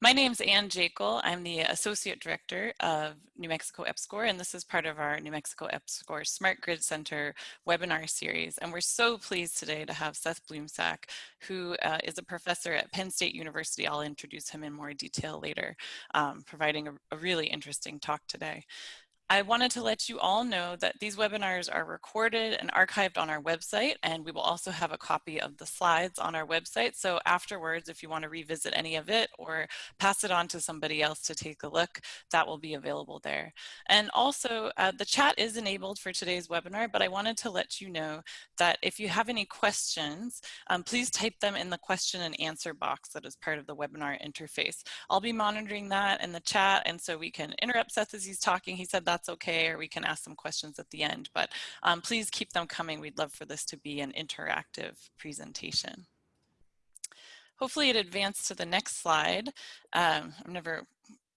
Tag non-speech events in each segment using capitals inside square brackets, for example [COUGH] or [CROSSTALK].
My name's Ann Jakle. I'm the Associate Director of New Mexico EPSCoR, and this is part of our New Mexico EPSCoR Smart Grid Center webinar series. And we're so pleased today to have Seth Blumsack, who uh, is a professor at Penn State University. I'll introduce him in more detail later, um, providing a, a really interesting talk today. I wanted to let you all know that these webinars are recorded and archived on our website, and we will also have a copy of the slides on our website. So afterwards, if you want to revisit any of it or pass it on to somebody else to take a look, that will be available there. And also, uh, the chat is enabled for today's webinar, but I wanted to let you know that if you have any questions, um, please type them in the question and answer box that is part of the webinar interface. I'll be monitoring that in the chat, and so we can interrupt Seth as he's talking. He said that that's okay, or we can ask some questions at the end. But um, please keep them coming. We'd love for this to be an interactive presentation. Hopefully it advanced to the next slide. Um, I'm never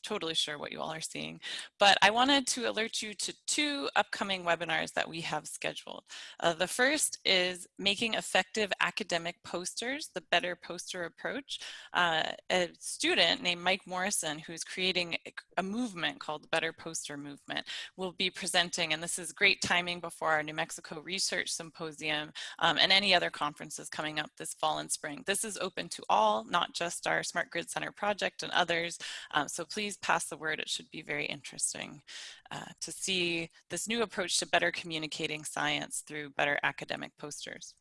totally sure what you all are seeing, but I wanted to alert you to two upcoming webinars that we have scheduled. Uh, the first is making effective academic posters, the better poster approach. Uh, a student named Mike Morrison, who's creating a movement called the Better Poster Movement, will be presenting, and this is great timing before our New Mexico Research Symposium um, and any other conferences coming up this fall and spring. This is open to all, not just our Smart Grid Center project and others, um, so please please pass the word. It should be very interesting uh, to see this new approach to better communicating science through better academic posters.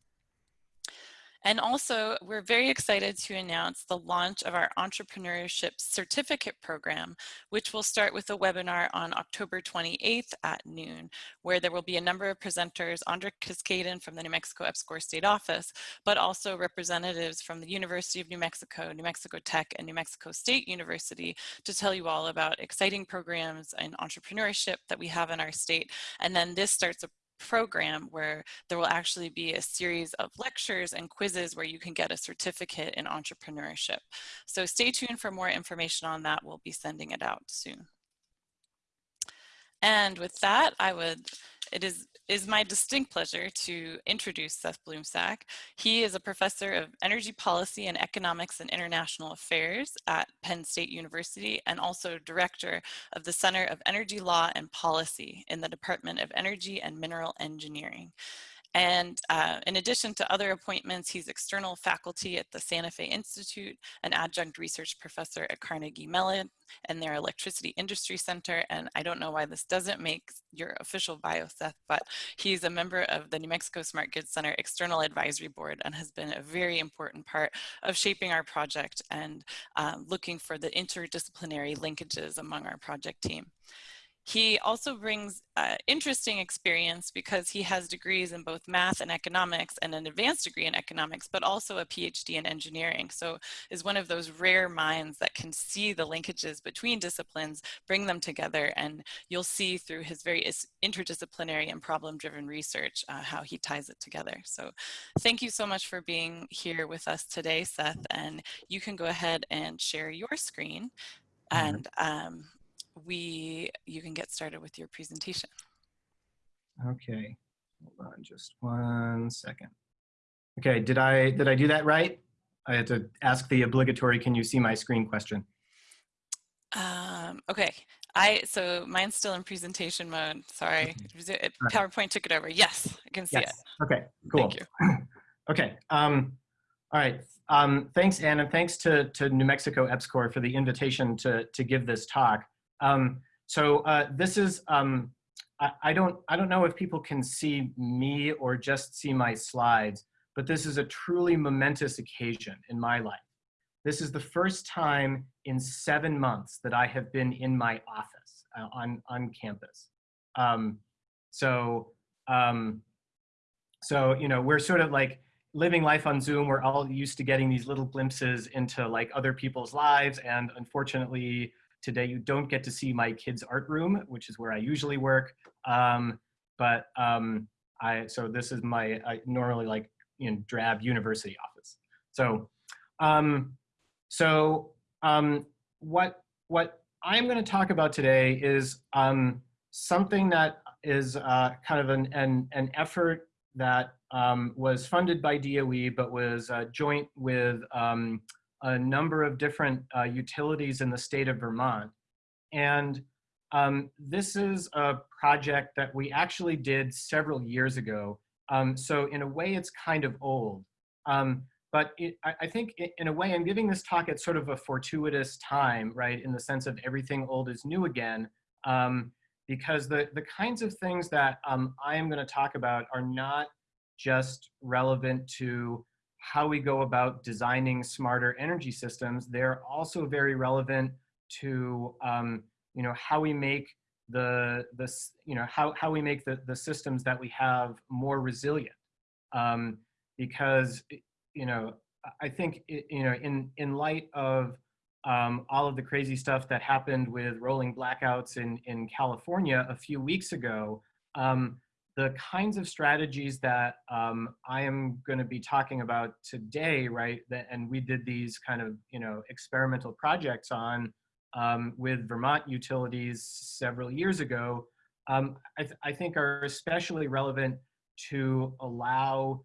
And also, we're very excited to announce the launch of our Entrepreneurship Certificate Program, which will start with a webinar on October 28th at noon, where there will be a number of presenters, Andre Cascaden from the New Mexico EPSCoR State Office, but also representatives from the University of New Mexico, New Mexico Tech, and New Mexico State University to tell you all about exciting programs and entrepreneurship that we have in our state. And then this starts a program where there will actually be a series of lectures and quizzes where you can get a certificate in entrepreneurship. So stay tuned for more information on that. We'll be sending it out soon. And with that, I would it is, is my distinct pleasure to introduce Seth Blumsack. He is a professor of energy policy and economics and international affairs at Penn State University and also director of the Center of Energy Law and Policy in the Department of Energy and Mineral Engineering. And uh, in addition to other appointments, he's external faculty at the Santa Fe Institute, an adjunct research professor at Carnegie Mellon and their Electricity Industry Center. And I don't know why this doesn't make your official bio, Seth, but he's a member of the New Mexico Smart Grid Center External Advisory Board and has been a very important part of shaping our project and um, looking for the interdisciplinary linkages among our project team. He also brings uh, interesting experience because he has degrees in both math and economics and an advanced degree in economics, but also a PhD in engineering. So is one of those rare minds that can see the linkages between disciplines, bring them together, and you'll see through his very interdisciplinary and problem-driven research uh, how he ties it together. So thank you so much for being here with us today, Seth, and you can go ahead and share your screen. And um, we you can get started with your presentation. Okay, hold on just one second. Okay, did I did I do that right? I had to ask the obligatory "Can you see my screen?" question. Um, okay, I so mine's still in presentation mode. Sorry, PowerPoint took it over. Yes, I can see yes. it. Okay, cool. Thank you. [CLEARS THROAT] okay, um, all right. Um, thanks, Anne, and thanks to, to New Mexico EPSCoR for the invitation to, to give this talk. Um, so uh, this is, um, I, I, don't, I don't know if people can see me or just see my slides, but this is a truly momentous occasion in my life. This is the first time in seven months that I have been in my office uh, on, on campus. Um, so, um, so, you know, we're sort of like living life on Zoom. We're all used to getting these little glimpses into like other people's lives. And unfortunately, Today you don't get to see my kids' art room, which is where I usually work. Um, but um, I, so this is my I normally like know drab university office. So, um, so um, what what I'm going to talk about today is um, something that is uh, kind of an, an, an effort that um, was funded by DOE, but was uh, joint with um, a number of different uh, utilities in the state of Vermont. And um, this is a project that we actually did several years ago. Um, so in a way, it's kind of old. Um, but it, I, I, think in a way, I'm giving this talk at sort of a fortuitous time, right? In the sense of everything old is new again. Um, because the, the kinds of things that um, I am gonna talk about are not just relevant to how we go about designing smarter energy systems. They're also very relevant to um, you know how we make the this you know how how we make the the systems that we have more resilient um, because you know I think you know in in light of um, all of the crazy stuff that happened with rolling blackouts in in California a few weeks ago um, the kinds of strategies that um, I am going to be talking about today, right? That, and we did these kind of, you know, experimental projects on um, with Vermont utilities several years ago, um, I, th I, think are especially relevant to allow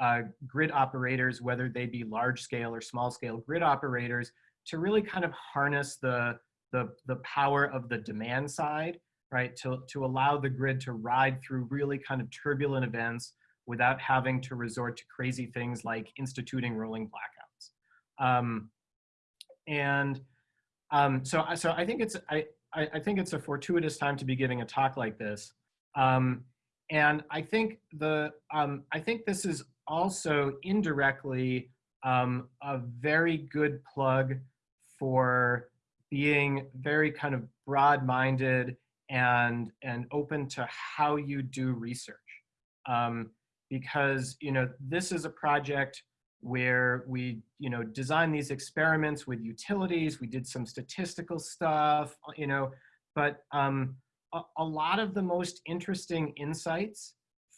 uh, grid operators, whether they be large scale or small scale grid operators, to really kind of harness the, the, the power of the demand side right? To, to allow the grid to ride through really kind of turbulent events without having to resort to crazy things like instituting rolling blackouts. Um, and um, so, so I think it's I, I think it's a fortuitous time to be giving a talk like this. Um, and I think the um, I think this is also indirectly um, a very good plug for being very kind of broad-minded and and open to how you do research. Um, because you know this is a project where we you know design these experiments with utilities we did some statistical stuff you know but um, a, a lot of the most interesting insights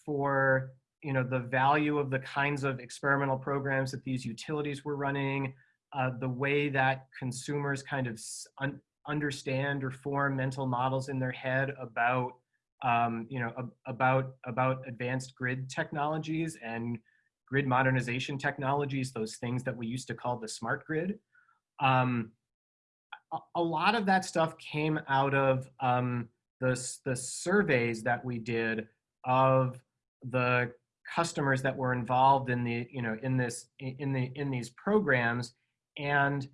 for you know the value of the kinds of experimental programs that these utilities were running uh, the way that consumers kind of understand or form mental models in their head about um, you know about about advanced grid technologies and grid modernization technologies those things that we used to call the smart grid. Um, a, a, lot of that stuff came out of um, the, the surveys that we did of the customers that were involved in the you know in this in the in these programs. And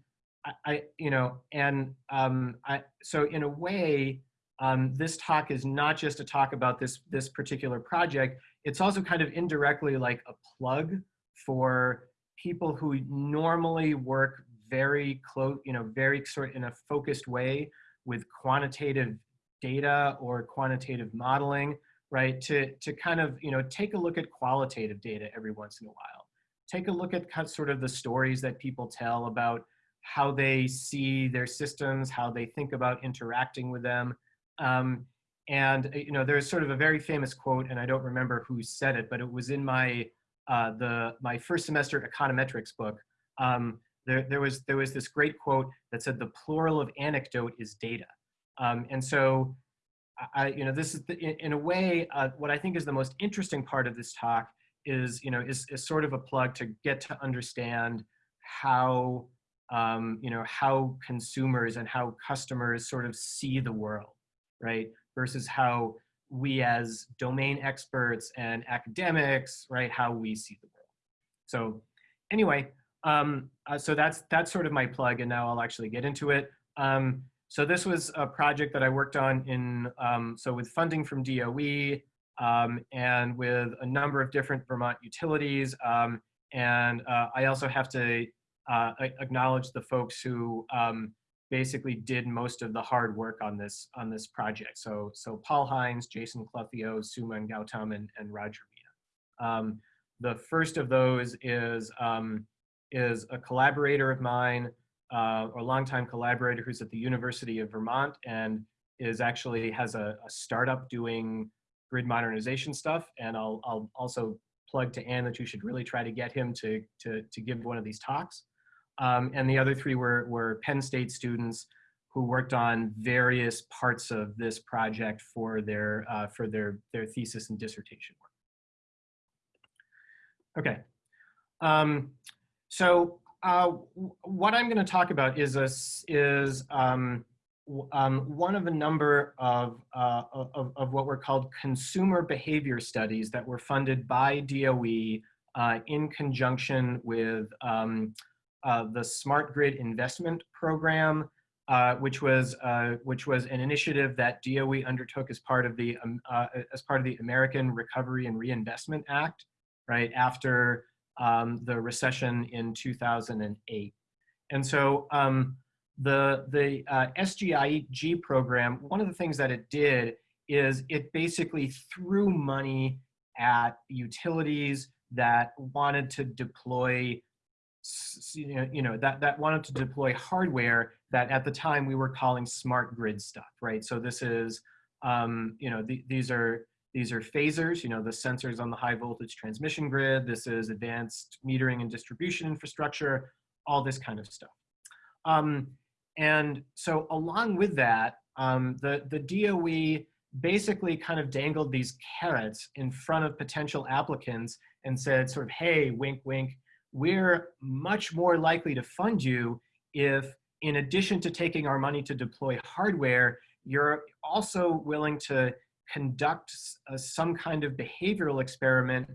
I, you know, and um, I, so in a way, um, this talk is not just a talk about this, this particular project, it's also kind of indirectly like a plug for people who normally work very close, you know, very sort in a focused way with quantitative data or quantitative modeling, right? To, to kind of, you know, take a look at qualitative data every once in a while. Take a look at kind of sort of the stories that people tell about how they see their systems, how they think about interacting with them. Um, and uh, you know, there's sort of a very famous quote, and I don't remember who said it, but it was in my uh, the my first semester econometrics book. Um, there, there was there was this great quote that said the plural of anecdote is data. Um, and so, I you know this is the, in, in, a way uh, what I think is the most interesting part of this talk is you know is, is sort of a plug to get to understand how um, you know, how consumers and how customers sort of see the world, right? Versus how we as domain experts and academics, right, how we see the world. So anyway, um, uh, so that's that's sort of my plug, and now I'll actually get into it. Um, so this was a project that I worked on in um, so with funding from DOE um, and with a number of different Vermont utilities. Um, and uh, I also have to uh, acknowledge the folks who um, basically did most of the hard work on this on this project. So so Paul Hines, Jason Clouthio, Suman Gautam, and, and Roger Mina. Um, the first of those is um, is a collaborator of mine, uh, or longtime collaborator who's at the University of Vermont and is actually has a, a startup doing grid modernization stuff. And I'll, I'll also plug to Anne that you should really try to get him to, to, to give one of these talks. Um, and the other three were, were Penn State students who worked on various parts of this project for their, uh, for their, their thesis and dissertation work. Okay. Um, so uh, what I'm going to talk about is a, is um, um, one of a number of, uh, of, of what were called consumer behavior studies that were funded by DOE uh, in conjunction with um, uh, the Smart Grid Investment Program, uh, which was uh, which was an initiative that DOE undertook as part of the um, uh, as part of the American Recovery and Reinvestment Act, right after um, the recession in 2008. And so um, the, the uh, SGIG program, one of the things that it did is it basically threw money at utilities that wanted to deploy you know that that wanted to deploy hardware that at the time we were calling smart grid stuff right so this is um, you know the, these are these are phasors, you know, the sensors on the high voltage transmission grid. This is advanced metering and distribution infrastructure, all this kind of stuff. Um, and so along with that, um, the, the DOE basically kind of dangled these carrots in front of potential applicants and said sort of, hey, wink, wink, we're much more likely to fund you if in addition to taking our money to deploy hardware, you're also willing to conduct uh, some kind of behavioral experiment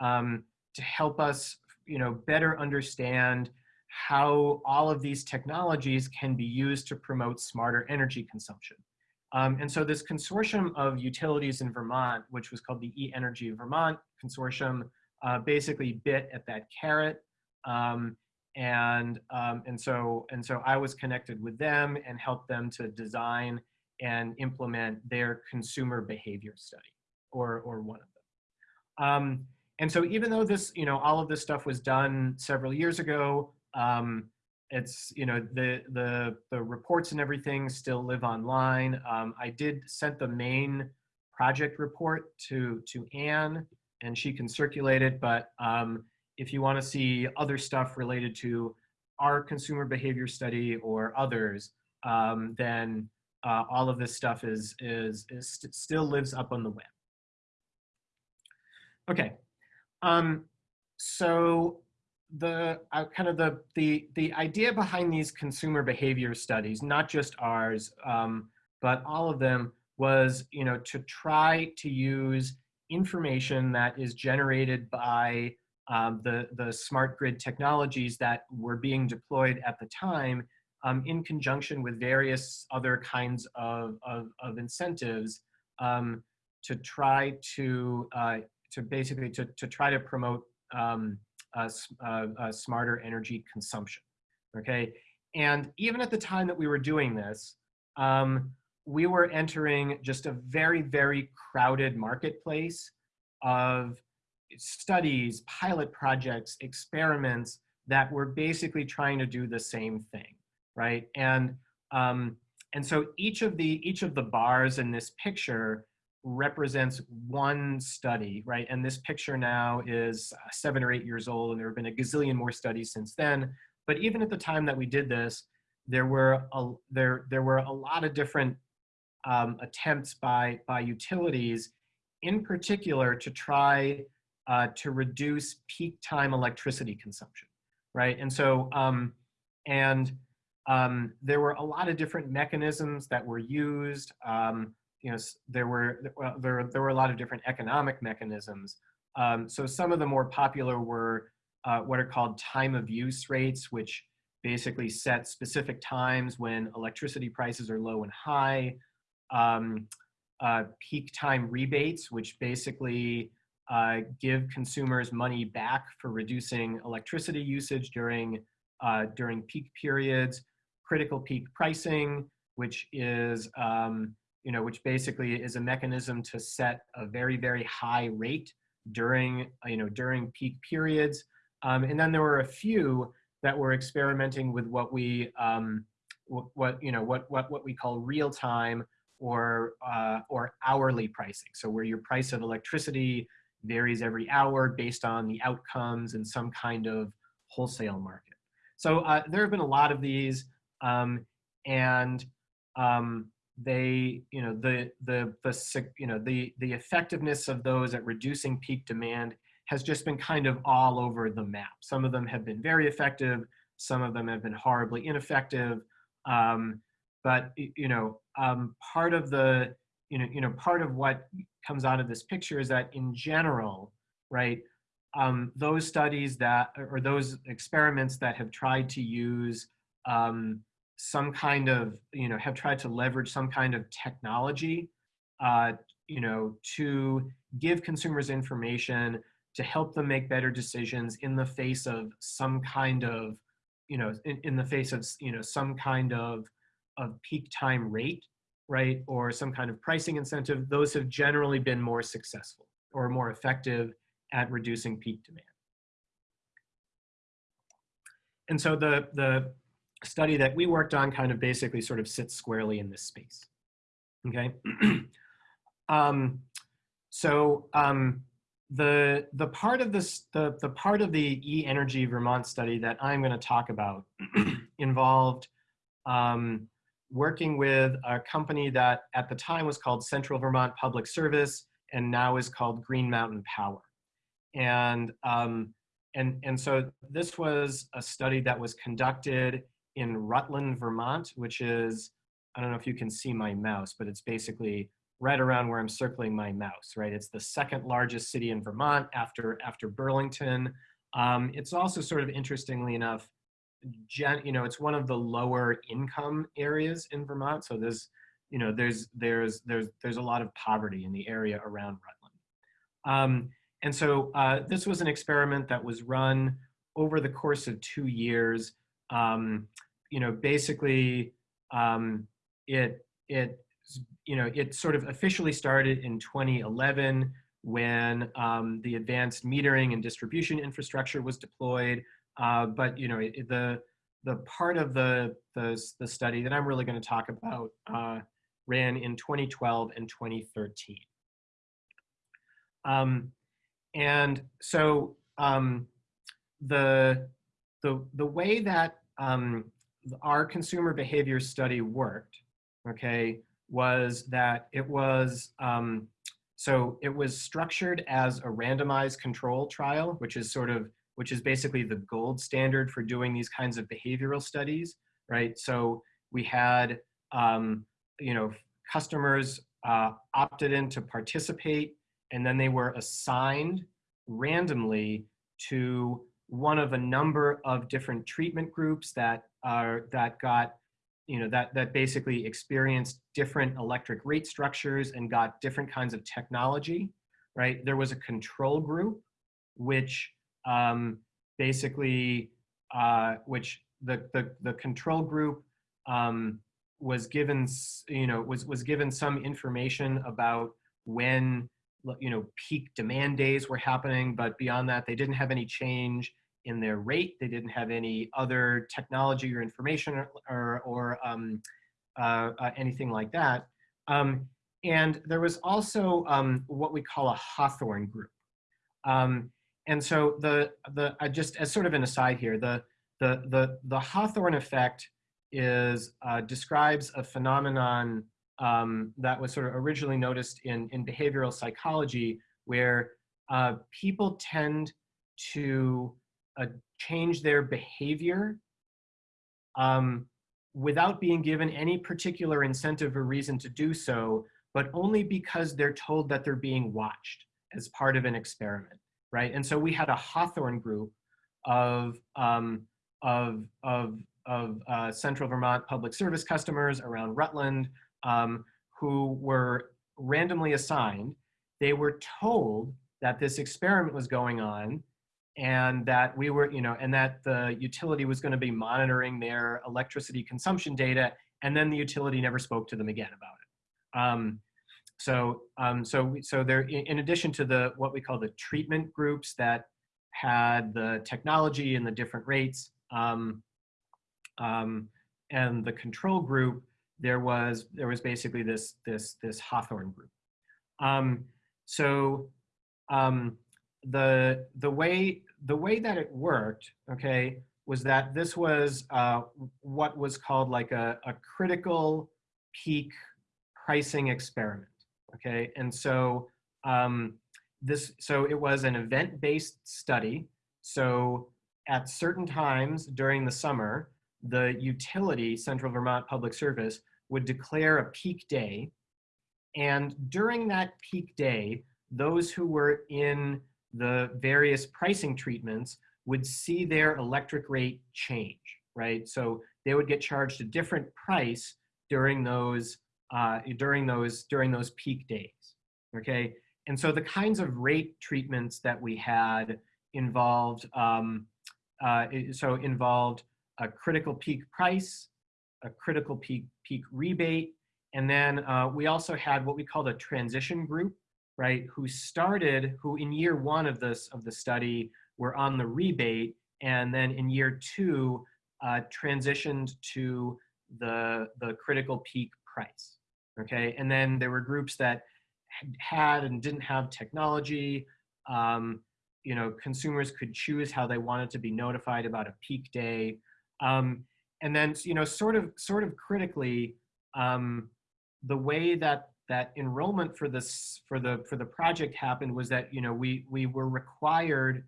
um, to help us you know, better understand how all of these technologies can be used to promote smarter energy consumption. Um, and so this consortium of utilities in Vermont, which was called the E-Energy Vermont Consortium, uh, basically bit at that carrot. Um, and, um, and, so, and so I was connected with them and helped them to design and implement their consumer behavior study or, or one of them. Um, and so even though this, you know, all of this stuff was done several years ago, um, it's, you know, the, the, the reports and everything still live online. Um, I did send the main project report to, to Anne and she can circulate it, but um, if you want to see other stuff related to our consumer behavior study or others, um, then uh, all of this stuff is, is, is st still lives up on the web. Okay, um, so the uh, kind of the, the, the idea behind these consumer behavior studies, not just ours, um, but all of them was, you know, to try to use information that is generated by um, the, the smart grid technologies that were being deployed at the time um, in conjunction with various other kinds of, of, of incentives um, to try to, uh, to basically to, to try to promote um, a, smarter energy consumption, okay? And even at the time that we were doing this, um, we were entering just a very, very crowded marketplace of studies, pilot projects, experiments that were basically trying to do the same thing right? And um, and so each of the each of the bars in this picture represents one study, right? And this picture now is uh, seven or eight years old, and there have been a gazillion more studies since then. But even at the time that we did this, there were a, there there were a lot of different um, attempts by by utilities, in particular, to try uh, to reduce peak time electricity consumption, right? And so um, and um, there were a lot of different mechanisms that were used. Um, you know, there were there there were a lot of different economic mechanisms. Um, so some of the more popular were uh, what are called time of use rates, which basically set specific times when electricity prices are low and high. Um, uh, peak time rebates, which basically uh, give consumers money back for reducing electricity usage during uh, during peak periods critical peak pricing, which is, um, you know, which basically is a mechanism to set a very, very high rate during, you know, during peak periods. Um, and then there were a few that were experimenting with what we, um, what, what, you know, what, what, what we call real time or, uh, or hourly pricing. So where your price of electricity varies every hour based on the outcomes in some kind of wholesale market. So uh, there have been a lot of these. Um, and um, they, you know, the, the, the, you know, the, the effectiveness of those at reducing peak demand has just been kind of all over the map. Some of them have been very effective. Some of them have been horribly ineffective. Um, but you know, um, part of the you know, you know, part of what comes out of this picture is that in general, right, um, those studies that, or those experiments that have tried to use um, some kind of, you know, have tried to leverage some kind of technology, uh, you know, to give consumers information to help them make better decisions in the face of some kind of, you know, in, in the face of, you know, some kind of, of peak time rate, right, or some kind of pricing incentive, those have generally been more successful or more effective at reducing peak demand. And so the, the study that we worked on kind of basically sort of sits squarely in this space. Okay. [CLEARS THROAT] um, so um, the the part of this the the part of the E Energy Vermont study that I'm going to talk about [CLEARS THROAT] involved um, working with a company that at the time was called Central Vermont Public Service and now is called Green Mountain Power. And, um, and, and so this was a study that was conducted in Rutland, Vermont, which is, I don't know if you can see my mouse, but it's basically right around where I'm circling my mouse, right? It's the second largest city in Vermont after, after Burlington. Um, it's also sort of interestingly enough, gen, you know, it's one of the lower income areas in Vermont. So there's, you know, there's, there's, there's, there's a lot of poverty in the area around Rutland. Um, and so uh, this was an experiment that was run over the course of two years. Um, you know, basically, um, it it you know it sort of officially started in 2011 when um, the advanced metering and distribution infrastructure was deployed. Uh, but you know, it, the the part of the, the the study that I'm really going to talk about uh, ran in 2012 and 2013. Um, and so um, the, the, the way that um, our consumer behavior study worked, okay, was that it was, um, so it was structured as a randomized control trial, which is sort of, which is basically the gold standard for doing these kinds of behavioral studies, right? So we had, um, you know, customers uh, opted in to participate and then they were assigned randomly to one of a number of different treatment groups that are that got you know that that basically experienced different electric rate structures and got different kinds of technology right there was a control group which um, basically uh, which the, the the control group um, was given you know was was given some information about when you know, peak demand days were happening, but beyond that, they didn't have any change in their rate. They didn't have any other technology or information or, or, or um, uh, uh, anything like that. Um, and there was also um, what we call a Hawthorne group. And so the, the just as sort of an aside here, the, the, the, the Hawthorne effect is, uh, describes a phenomenon um, that was sort of originally noticed in, in behavioral psychology where uh, people tend to uh, change their behavior um, without being given any particular incentive or reason to do so, but only because they're told that they're being watched as part of an experiment, right? And so we had a Hawthorne group of, um, of, of, of uh, Central Vermont Public Service customers around Rutland um, who were randomly assigned. They were told that this experiment was going on and that we were, you know, and that the utility was going to be monitoring their electricity consumption data, and then the utility never spoke to them again about it. Um, so, um, so, so there, in addition to the what we call the treatment groups that had the technology and the different rates, um, um and the control group, there was there was basically this this this Hawthorne group. Um, so um, the the way the way that it worked, okay, was that this was uh, what was called like a, a critical peak pricing experiment, okay, and so um, this so it was an event-based study. So at certain times during the summer, the utility, Central Vermont Public Service, would declare a peak day. And during that peak day, those who were in the various pricing treatments would see their electric rate change, right? So they would get charged a different price during those uh, during those during those peak days, okay? And so the kinds of rate treatments that we had involved um, uh, so involved a critical peak price, a critical peak peak rebate, and then uh, we also had what we called a transition group, right? Who started, who in year one of this of the study were on the rebate, and then in year two uh, transitioned to the the critical peak price. Okay, and then there were groups that had and didn't have technology. Um, you know, consumers could choose how they wanted to be notified about a peak day. Um, and then, you know, sort of, sort of critically, um, the way that that enrollment for this for the for the project happened was that you know we we were required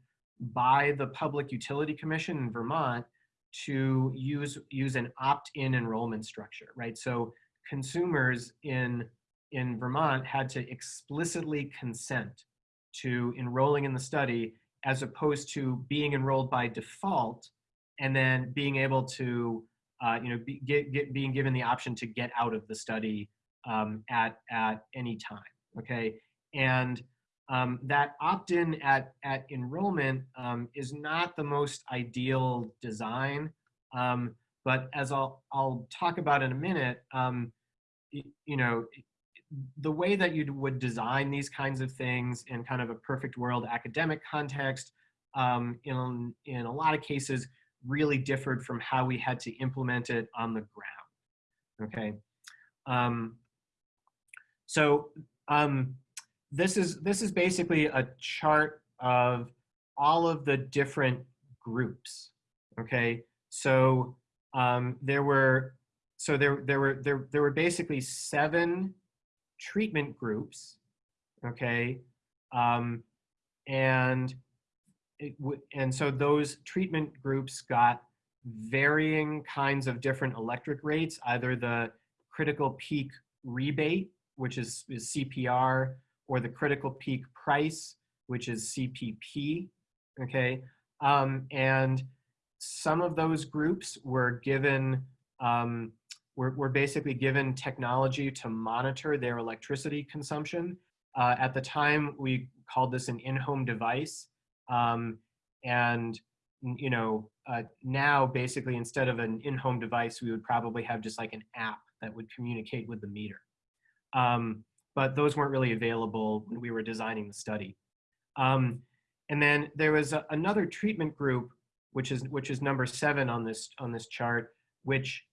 by the Public Utility Commission in Vermont to use use an opt-in enrollment structure, right? So consumers in in Vermont had to explicitly consent to enrolling in the study as opposed to being enrolled by default and then being able to uh, you know be, get, get, being given the option to get out of the study um, at at any time okay? And um, that opt-in at at enrollment um, is not the most ideal design. Um, but as I'll I'll talk about in a minute um, you know the way that you would design these kinds of things in kind of a perfect world academic context um, in, in a lot of cases really differed from how we had to implement it on the ground, okay? Um, so um, this, is, this is basically a chart of all of the different groups, okay? So um, there were, so there, there were, there, there were basically seven treatment groups, okay? Um, and it and so those treatment groups got varying kinds of different electric rates, either the critical peak rebate, which is, is CPR, or the critical peak price, which is CPP, okay? Um, and some of those groups were given um, were, were basically given technology to monitor their electricity consumption. Uh, at the time, we called this an in-home device. Um, and, you know, uh, now basically instead of an in-home device, we would probably have just like an app that would communicate with the meter. Um, but those weren't really available when we were designing the study. Um, and then there was a, another treatment group, which is which is number seven on this on this chart, which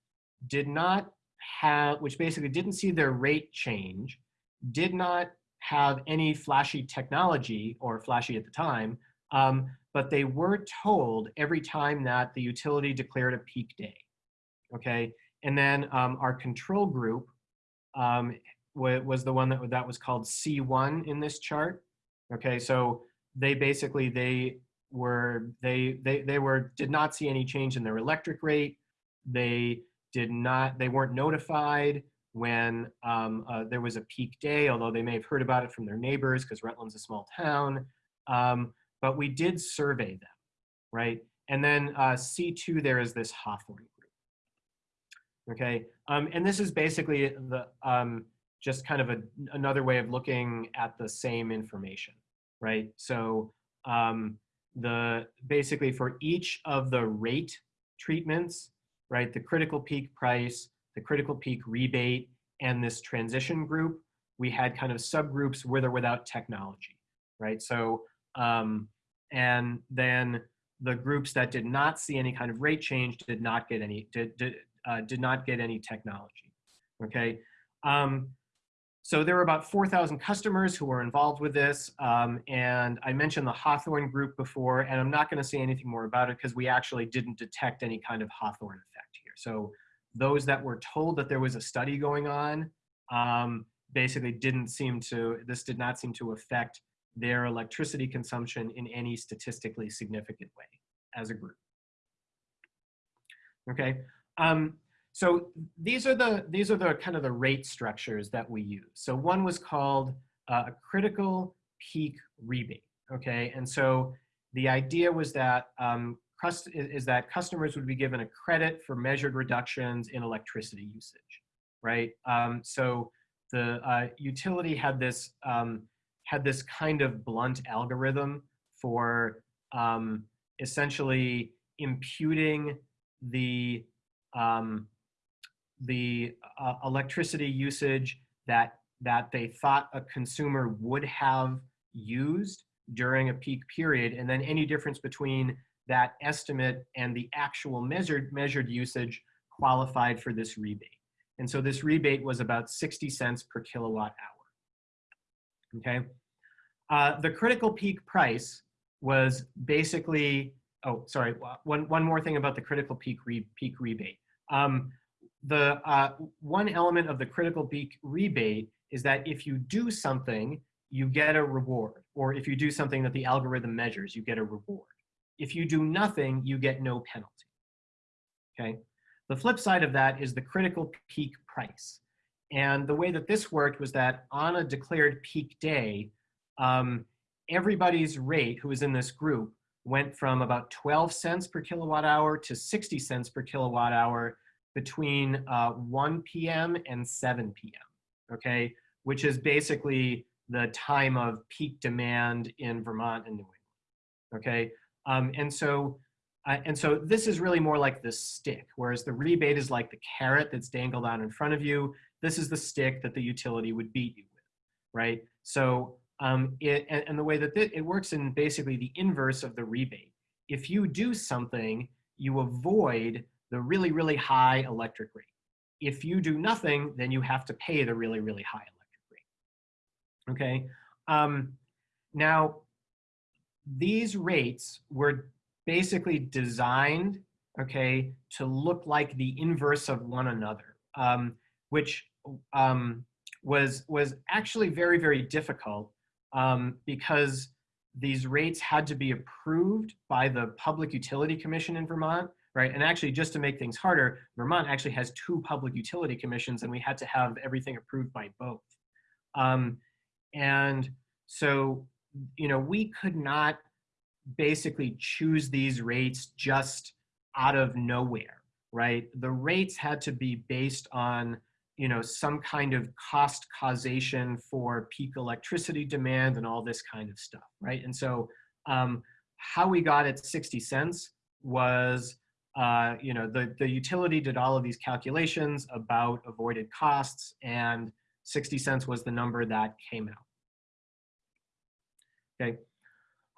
did not have, which basically didn't see their rate change, did not have any flashy technology or flashy at the time, um, but they were told every time that the utility declared a peak day, okay? And then um, our control group um, was the one that, that was called C1 in this chart, okay? So they basically, they were, they, they, they were, did not see any change in their electric rate. They did not, they weren't notified when um, uh, there was a peak day, although they may have heard about it from their neighbors because Rutland's a small town. Um, but we did survey them, right? And then uh, C2, there is this Hawthorne group. Okay, um, and this is basically the um, just kind of a, another way of looking at the same information, right? So um, the basically for each of the rate treatments, right? The critical peak price, the critical peak rebate, and this transition group, we had kind of subgroups with or without technology, right? So, um, and then the groups that did not see any kind of rate change did not get any, did, did, uh, did not get any technology, okay? Um, so there were about 4,000 customers who were involved with this. Um, and I mentioned the Hawthorne group before, and I'm not gonna say anything more about it because we actually didn't detect any kind of Hawthorne effect here. So those that were told that there was a study going on um, basically didn't seem to, this did not seem to affect their electricity consumption in any statistically significant way. as a group. Okay, um, so these are the these are the kind of the rate structures that we use. So one was called uh, a critical peak rebate. Okay, and so the idea was that um, is that customers would be given a credit for measured reductions in electricity usage, right? Um, so the uh, utility had this um, had this kind of blunt algorithm for um, essentially imputing the um, the uh, electricity usage that that they thought a consumer would have used during a peak period, and then any difference between that estimate and the actual measured measured usage qualified for this rebate. And so this rebate was about 60 cents per kilowatt hour. Okay. Uh, the critical peak price was basically, oh, sorry, one, one more thing about the critical peak, re, peak rebate. Um, the uh, one element of the critical peak rebate is that if you do something, you get a reward. Or if you do something that the algorithm measures, you get a reward. If you do nothing, you get no penalty. Okay. The flip side of that is the critical peak price. And the way that this worked was that on a declared peak day, um, everybody's rate who was in this group went from about 12 cents per kilowatt hour to 60 cents per kilowatt hour between uh, 1 p.m. and 7 p.m., okay? Which is basically the time of peak demand in Vermont and New England, okay? Um, and so uh, and so this is really more like the stick, whereas the rebate is like the carrot that's dangled out in front of you. This is the stick that the utility would beat you with, right? So um, it, and, and, the way that it works in basically the inverse of the rebate. If you do something, you avoid the really, really high electric rate. If you do nothing, then you have to pay the really, really high electric rate. Okay. Um, now, these rates were basically designed, okay, to look like the inverse of one another, um, which um, was was actually very, very difficult um, because these rates had to be approved by the Public Utility Commission in Vermont, right? And actually, just to make things harder, Vermont actually has two public utility commissions, and we had to have everything approved by both. Um, and so, you know, we could not basically choose these rates just out of nowhere, right? The rates had to be based on you know, some kind of cost causation for peak electricity demand and all this kind of stuff, right? And so um, how we got at 60 cents was, uh, you know, the, the utility did all of these calculations about avoided costs and 60 cents was the number that came out. Okay.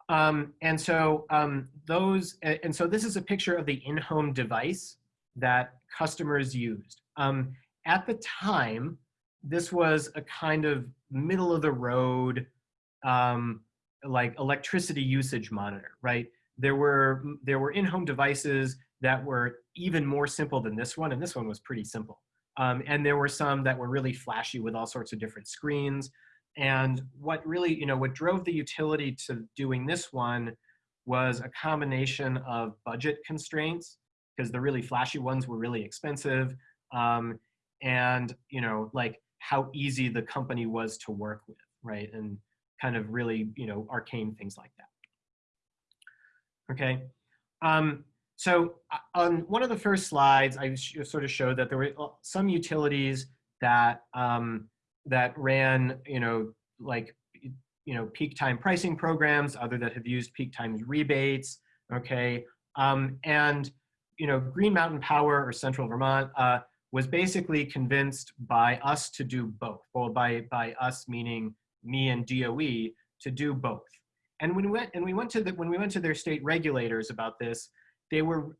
Um, and so um, those, and so this is a picture of the in-home device that customers used. Um, at the time, this was a kind of middle of the road, um, like electricity usage monitor, right? There were, there were in-home devices that were even more simple than this one, and this one was pretty simple. Um, and there were some that were really flashy with all sorts of different screens. And what really, you know, what drove the utility to doing this one was a combination of budget constraints, because the really flashy ones were really expensive, um, and you know like how easy the company was to work with right and kind of really you know arcane things like that okay um, so uh, on one of the first slides i sort of showed that there were uh, some utilities that um, that ran you know like you know peak time pricing programs other that have used peak times rebates okay um, and you know green mountain power or central vermont uh, was basically convinced by us to do both, or by, by us meaning me and DOE to do both. And when we went and we went to the when we went to their state regulators about this, they were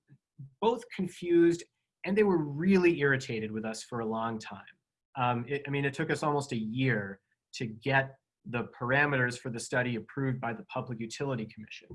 both confused and they were really irritated with us for a long time. Um, it, I mean, it took us almost a year to get the parameters for the study approved by the Public Utility Commission,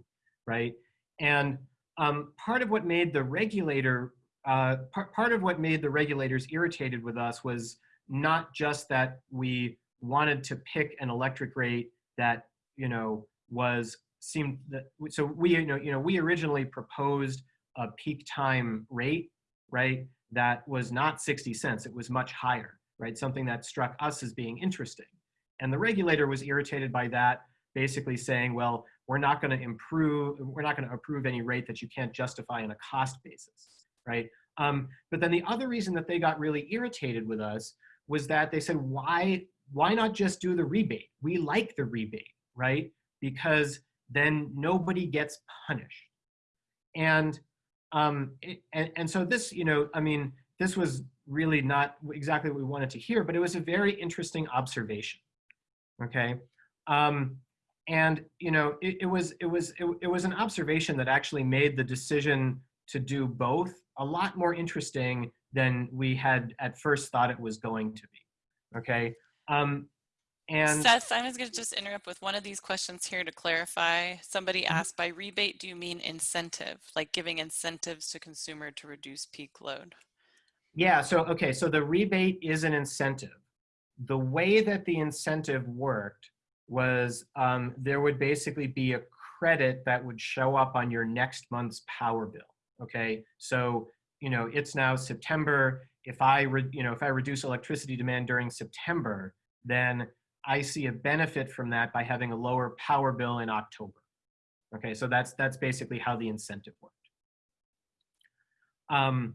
right? And um, part of what made the regulator uh, part, part of what made the regulators irritated with us was not just that we wanted to pick an electric rate that you know was seemed that, so we, you know, you know, we originally proposed a peak time rate, right? That was not 60 cents, it was much higher, right? Something that struck us as being interesting. And the regulator was irritated by that, basically saying, well, we're not going to improve, we're not going to approve any rate that you can't justify on a cost basis, right? Um, but then the other reason that they got really irritated with us was that they said, why, why not just do the rebate? We like the rebate, right? Because then nobody gets punished. And, um, it, and, and so this, you know, I mean, this was really not exactly what we wanted to hear, but it was a very interesting observation, okay? Um, and, you know, it, it was, it, was, it, it was an observation that actually made the decision to do both a lot more interesting than we had at first thought it was going to be, okay? Um, and Seth, I'm going to just interrupt with one of these questions here to clarify. Somebody Mm-hmm. asked, by rebate, do you mean incentive, like giving incentives to consumer to reduce peak load? Yeah, so, okay, so the rebate is an incentive. The way that the incentive worked was um, there would basically be a credit that would show up on your next month's power bill, okay? So, you know, it's now September. If I, you know, if I reduce electricity demand during September, then I see a benefit from that by having a lower power bill in October. Okay, so that's, that's basically how the incentive worked. Um,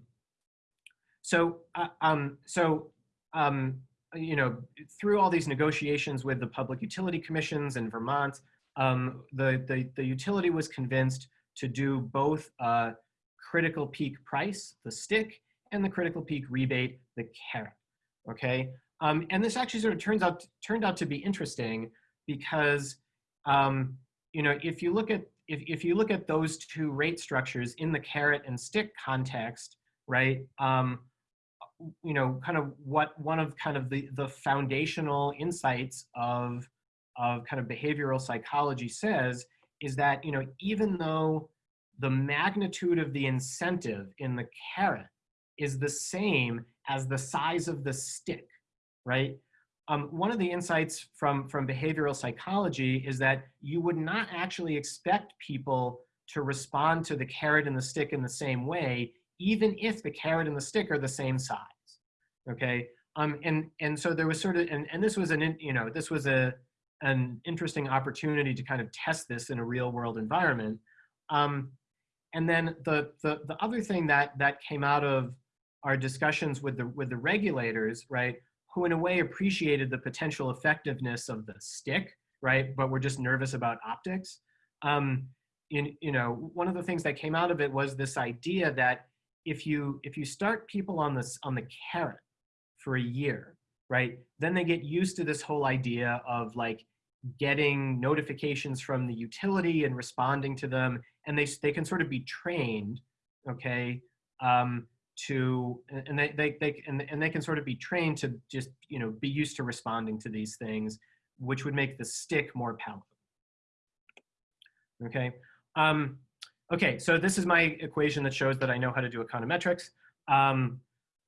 so, uh, um, so, um, you know, through all these negotiations with the public utility commissions in Vermont, um, the, the, the utility was convinced to do both uh, critical peak price, the stick, and the critical peak rebate, the carrot. Okay, um, and this actually sort of turns out turned out to be interesting because um, you know if you look at if, if you look at those two rate structures in the carrot and stick context, right? Um, you know, kind of what one of kind of the the foundational insights of of kind of behavioral psychology says is that you know even though the magnitude of the incentive in the carrot is the same as the size of the stick, right? Um, one of the insights from, from behavioral psychology is that you would not actually expect people to respond to the carrot and the stick in the same way, even if the carrot and the stick are the same size, okay? Um, and, and so there was sort of, and, and this was an, you know, this was a, an interesting opportunity to kind of test this in a real world environment. Um, and then the, the, the other thing that, that came out of our discussions with the, with the regulators, right, who in a way appreciated the potential effectiveness of the stick, right, but were just nervous about optics. Um, in, you know, one of the things that came out of it was this idea that if you, if you start people on this, on the carrot for a year, right, then they get used to this whole idea of like getting notifications from the utility and responding to them, and they, they can sort of be trained, okay, um, to and they, they, they and, and they can sort of be trained to just you know be used to responding to these things which would make the stick more palatable. Okay? Um, okay so this is my equation that shows that I know how to do econometrics. Um,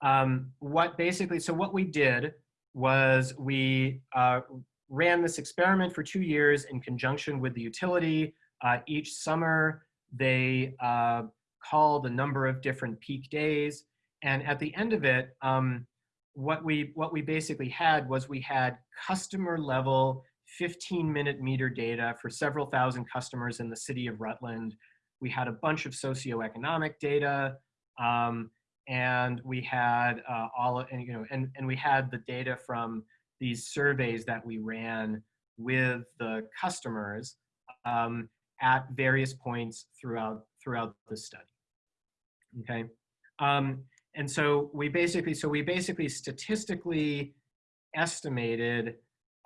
um, what basically so what we did was we uh, ran this experiment for two years in conjunction with the utility. Uh, each summer they uh, called a number of different peak days. And at the end of it, um, what we what we basically had was we had customer level 15 minute meter data for several thousand customers in the city of Rutland. We had a bunch of socioeconomic data, um, and we had uh, all and you know and and we had the data from these surveys that we ran with the customers um, at various points throughout throughout the study okay? Um, and so we basically, so we basically statistically estimated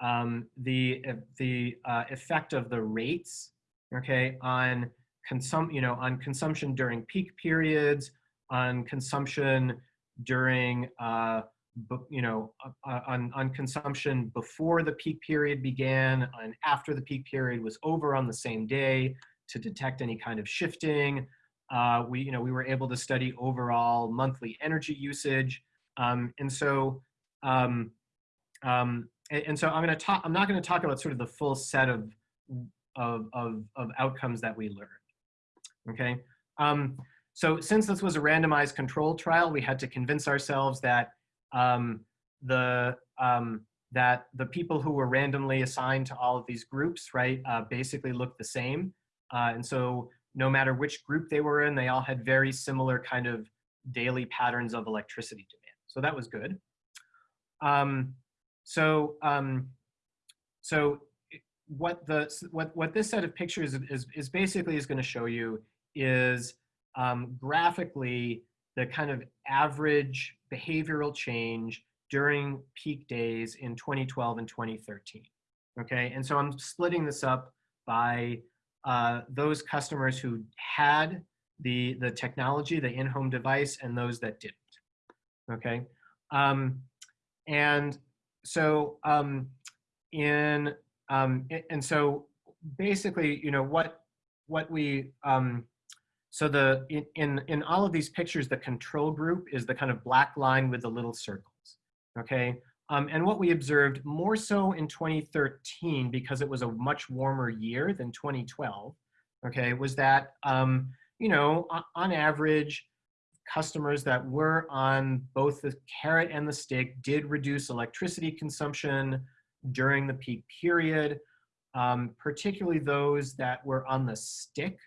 um, the, uh, the uh, effect of the rates, okay, on consum, you know, on consumption during peak periods, on consumption during, uh, you know, uh, on, on consumption before the peak period began and after the peak period was over on the same day to detect any kind of shifting, uh, we, you know, we were able to study overall monthly energy usage. Um, and so, um, um, and, and, so I'm going to talk, I'm not going to talk about sort of the full set of of, of, of outcomes that we learned. Okay, um, so since this was a randomized control trial, we had to convince ourselves that um, the um, that the people who were randomly assigned to all of these groups, right, uh, basically looked the same. Uh, and so no matter which group they were in, they all had very similar kind of daily patterns of electricity demand. So that was good. Um, so um, so what the what what this set of pictures is is basically is going to show you is um, graphically the kind of average behavioral change during peak days in 2012 and 2013. Okay, and so I'm splitting this up by uh, those customers who had the, the technology, the in-home device, and those that didn't. Okay, um, and so um, in um, and so basically, you know what what we um, so the in, in in all of these pictures, the control group is the kind of black line with the little circles. Okay, um, and what we observed more so in 2013 because it was a much warmer year than 2012. Okay, was that um, you know on average customers that were on both the carrot and the stick did reduce electricity consumption during the peak period, um, particularly those that were on the stick.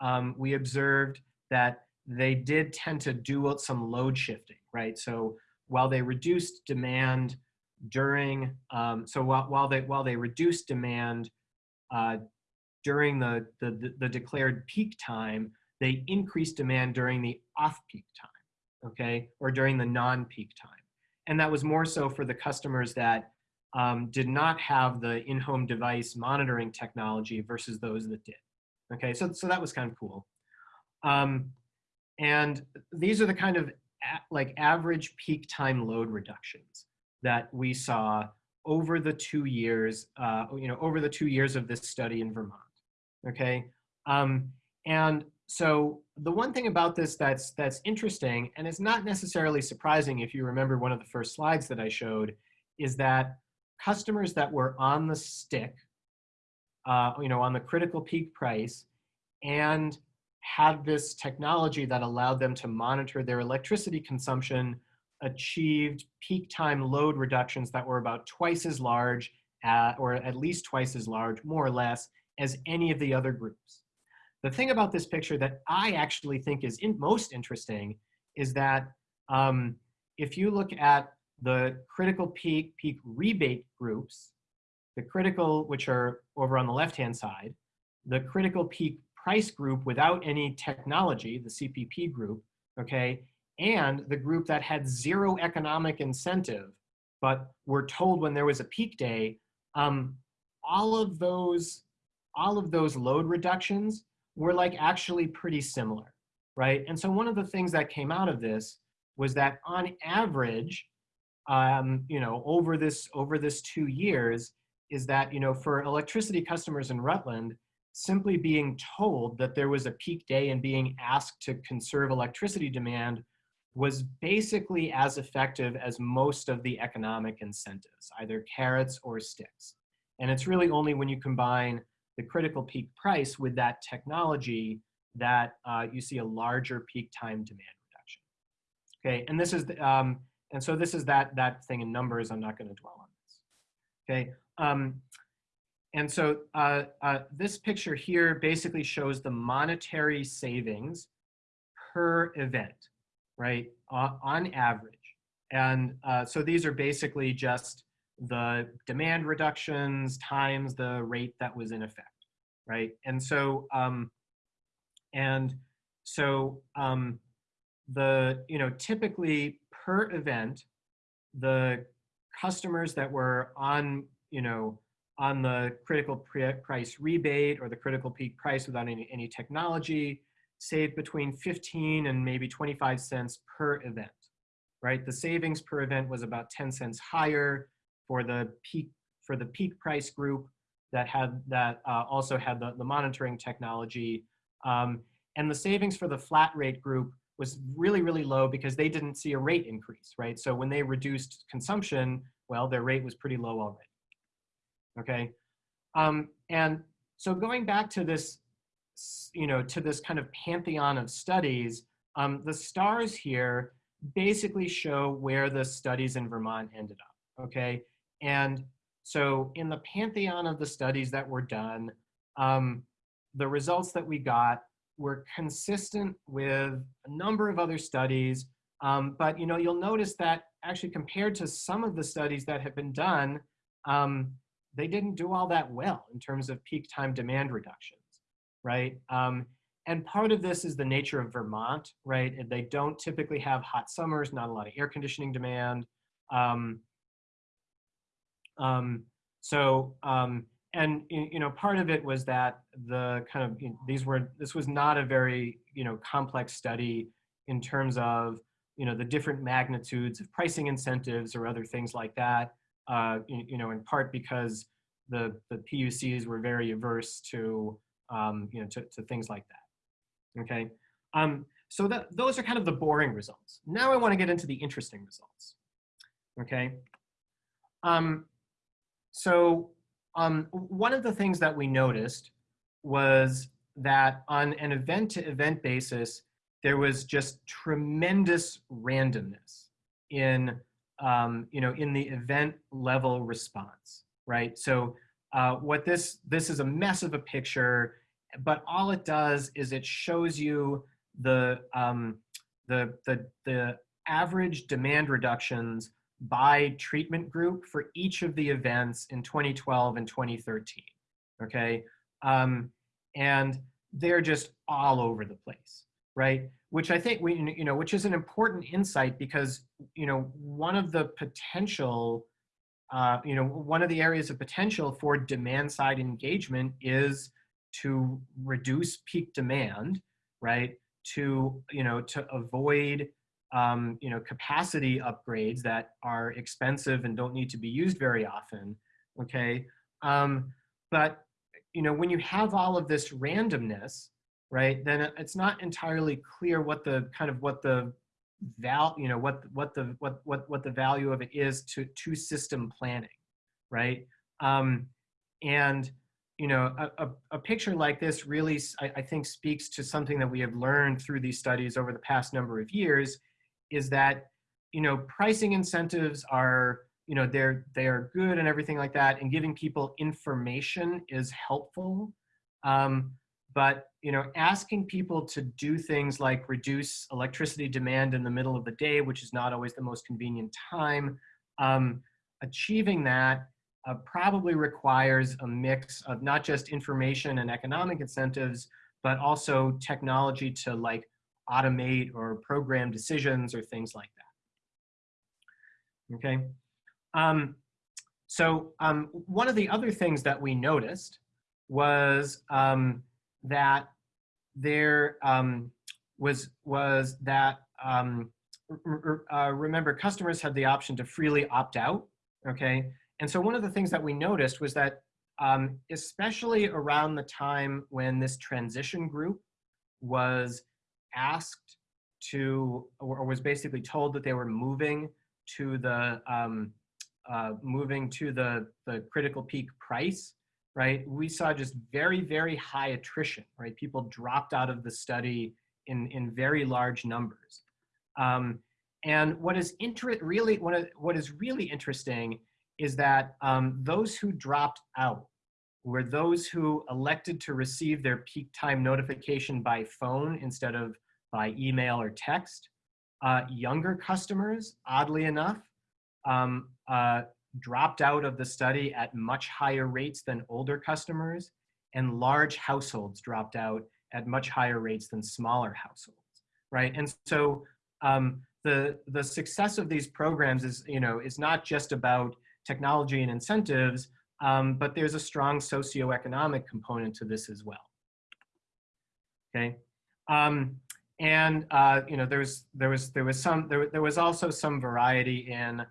Um, we observed that they did tend to do some load shifting, right? So while they reduced demand during, um, so while, while, they, while they reduced demand uh, during the, the, the declared peak time, they increased demand during the off-peak time, okay, or during the non-peak time. And that was more so for the customers that um, did not have the in-home device monitoring technology versus those that did. Okay, so, so that was kind of cool. Um, and these are the kind of like average peak time load reductions that we saw over the two years, uh, you know, over the two years of this study in Vermont. Okay, um, and so the one thing about this that's that's interesting, and it's not necessarily surprising if you remember one of the first slides that I showed, is that customers that were on the stick, uh, you know, on the critical peak price, and had this technology that allowed them to monitor their electricity consumption achieved peak time load reductions that were about twice as large, at, or at least twice as large, more or less, as any of the other groups. The thing about this picture that I actually think is in most interesting is that um, if you look at the critical peak, peak rebate groups, the critical, which are over on the left-hand side, the critical peak price group without any technology, the CPP group, okay, and the group that had zero economic incentive, but were told when there was a peak day, um, all of those, all of those load reductions were like actually pretty similar, right? And so one of the things that came out of this was that on average, um, you know, over this over this two years, is that you know for electricity customers in Rutland, simply being told that there was a peak day and being asked to conserve electricity demand was basically as effective as most of the economic incentives, either carrots or sticks. And it's really only when you combine the critical peak price with that technology that uh, you see a larger peak time demand reduction. Okay, and this is, the, um, and so this is that, that thing in numbers, I'm not gonna dwell on this. Okay, um, and so uh, uh, this picture here basically shows the monetary savings per event, right, uh, on average. And uh, so these are basically just the demand reductions times the rate that was in effect, right? And so, um, and so um, the, you know, typically per event, the customers that were on, you know, on the critical price rebate or the critical peak price without any, any technology, save between 15 and maybe 25 cents per event, right? The savings per event was about 10 cents higher for the peak, for the peak price group that had, that uh, also had the, the monitoring technology. Um, and the savings for the flat rate group was really, really low because they didn't see a rate increase, right? So when they reduced consumption, well, their rate was pretty low already okay? Um, and so going back to this, you know, to this kind of pantheon of studies, um, the stars here basically show where the studies in Vermont ended up, okay? And so in the pantheon of the studies that were done, um, the results that we got were consistent with a number of other studies, um, but you know, you'll notice that actually compared to some of the studies that have been done, um, they didn't do all that well in terms of peak time demand reductions, right? Um, and part of this is the nature of Vermont, right? They don't typically have hot summers, not a lot of air conditioning demand. Um, um, so, um, and you know, part of it was that the kind of, you know, these were, this was not a very, you know, complex study in terms of, you know, the different magnitudes of pricing incentives or other things like that, uh, you, you know, in part because the, the PUCs were very averse to, um, you know, to, to things like that, okay? Um, so that, those are kind of the boring results. Now I want to get into the interesting results, okay? Um, so um, one of the things that we noticed was that on an event-to-event -event basis, there was just tremendous randomness in, um, you know, in the event level response, right? So uh, what this, this is a mess of a picture, but all it does is it shows you the, um, the, the, the average demand reductions by treatment group for each of the events in 2012 and 2013, okay? Um, and they're just all over the place right? Which I think we, you know, which is an important insight because, you know, one of the potential, uh, you know, one of the areas of potential for demand side engagement is to reduce peak demand, right? To, you know, to avoid, um, you know, capacity upgrades that are expensive and don't need to be used very often, okay? Um, but, you know, when you have all of this randomness, right, then it's not entirely clear what the kind of what the val, you know, what what the what what what the value of it is to to system planning, right? Um, and you know, a, a, a, picture like this really, I, I think, speaks to something that we have learned through these studies over the past number of years, is that you know pricing incentives are you know they're they are good and everything like that, and giving people information is helpful. Um, but you know, asking people to do things like reduce electricity demand in the middle of the day, which is not always the most convenient time, um, achieving that uh, probably requires a mix of not just information and economic incentives, but also technology to like automate or program decisions or things like that. Okay. Um, so um, one of the other things that we noticed was um, that there um, was was that um, uh, remember customers had the option to freely opt out. Okay, and so one of the things that we noticed was that um, especially around the time when this transition group was asked to or was basically told that they were moving to the um, uh, moving to the the critical peak price right, we saw just very, very high attrition, right? People dropped out of the study in, in very large numbers. Um, and what is really, what, what is really interesting is that um, those who dropped out were those who elected to receive their peak time notification by phone instead of by email or text. Uh, younger customers, oddly enough, um, uh, dropped out of the study at much higher rates than older customers, and large households dropped out at much higher rates than smaller households, right? And so um, the, the success of these programs is, you know, is not just about technology and incentives, um, but there's a strong socioeconomic component to this as well. Okay, um, and uh, you know, there was there was there was some there there was also some variety in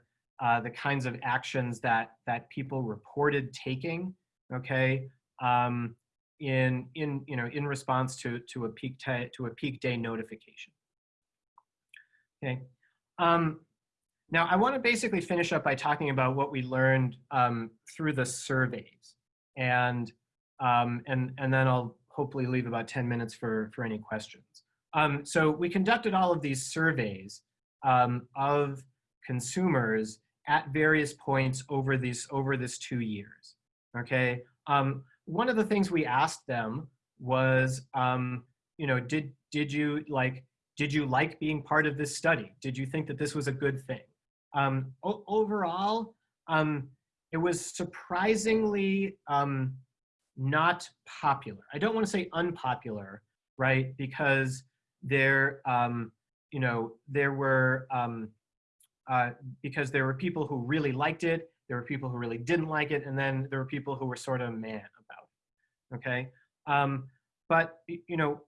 uh, the kinds of actions that that people reported taking, okay, um, in in you know in response to to a peak to a peak day notification. Okay. Um, now I want to basically finish up by talking about what we learned um, through the surveys, and um, and, and then I'll hopefully leave about 10 minutes for, for any questions. Um, so we conducted all of these surveys um, of consumers at various points over these over this two years. Okay. Um, one of the things we asked them was, um, you know, did did you like did you like being part of this study? Did you think that this was a good thing? Um, overall, um, it was surprisingly um, not popular. I don't want to say unpopular, right? Because there, um, you know, there were um, uh, because there were people who really liked it, there were people who really didn't like it, and then there were people who were sort of mad about it. Okay, um, but you know,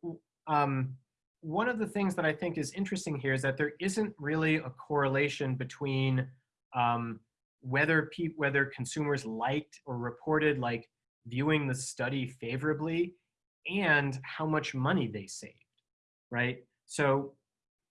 um, one of the things that I think is interesting here is that there isn't really a correlation between um, whether whether consumers liked or reported like viewing the study favorably and how much money they saved, right? So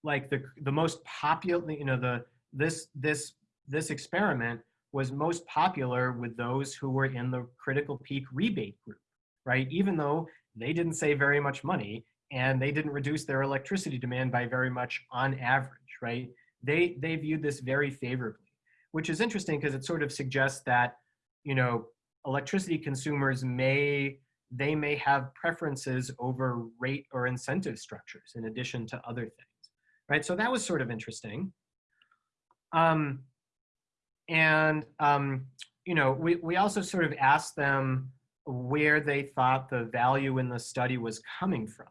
like the the most popular, you know, the this this this experiment was most popular with those who were in the critical peak rebate group, right? Even though they didn't save very much money and they didn't reduce their electricity demand by very much on average, right? They, they viewed this very favorably, which is interesting because it sort of suggests that, you know, electricity consumers may, they may have preferences over rate or incentive structures in addition to other things, right? So that was sort of interesting. Um, and, um, you know, we, we also sort of asked them where they thought the value in the study was coming from,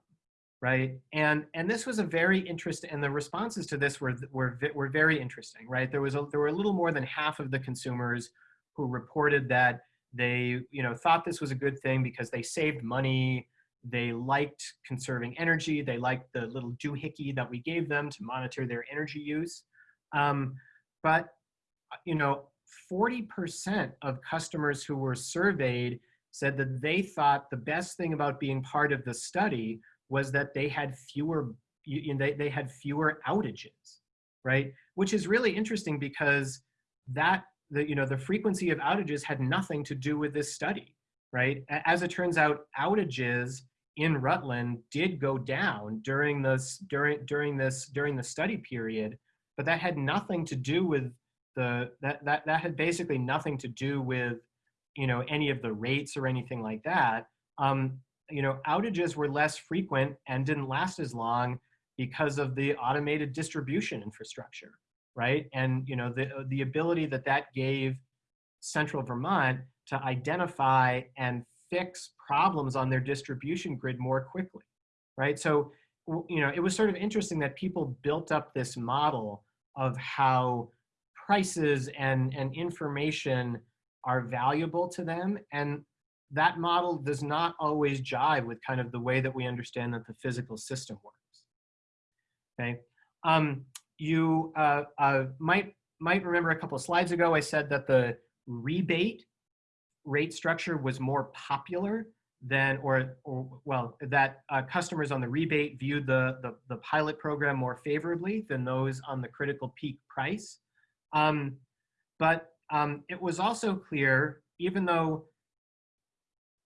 right? And, and this was a very interesting, and the responses to this were, were, were very interesting, right? There, was a, there were a little more than half of the consumers who reported that they, you know, thought this was a good thing because they saved money, they liked conserving energy, they liked the little doohickey that we gave them to monitor their energy use. Um, but, uh, you know, 40% of customers who were surveyed said that they thought the best thing about being part of the study was that they had fewer, you know, they, they had fewer outages, right? Which is really interesting because that, the, you know, the frequency of outages had nothing to do with this study, right? As it turns out, outages in Rutland did go down during this during during this during the study period but that had nothing to do with the, that, that, that had basically nothing to do with, you know, any of the rates or anything like that. Um, you know, outages were less frequent and didn't last as long because of the automated distribution infrastructure, right? And, you know, the, the ability that that gave central Vermont to identify and fix problems on their distribution grid more quickly, right? So, you know, it was sort of interesting that people built up this model of how prices and, and information are valuable to them. And that model does not always jive with kind of the way that we understand that the physical system works. Okay. Um, you uh, uh, might, might remember a couple of slides ago, I said that the rebate rate structure was more popular than, or, or well, that uh, customers on the rebate viewed the, the, the, pilot program more favorably than those on the critical peak price. Um, but um, it was also clear, even though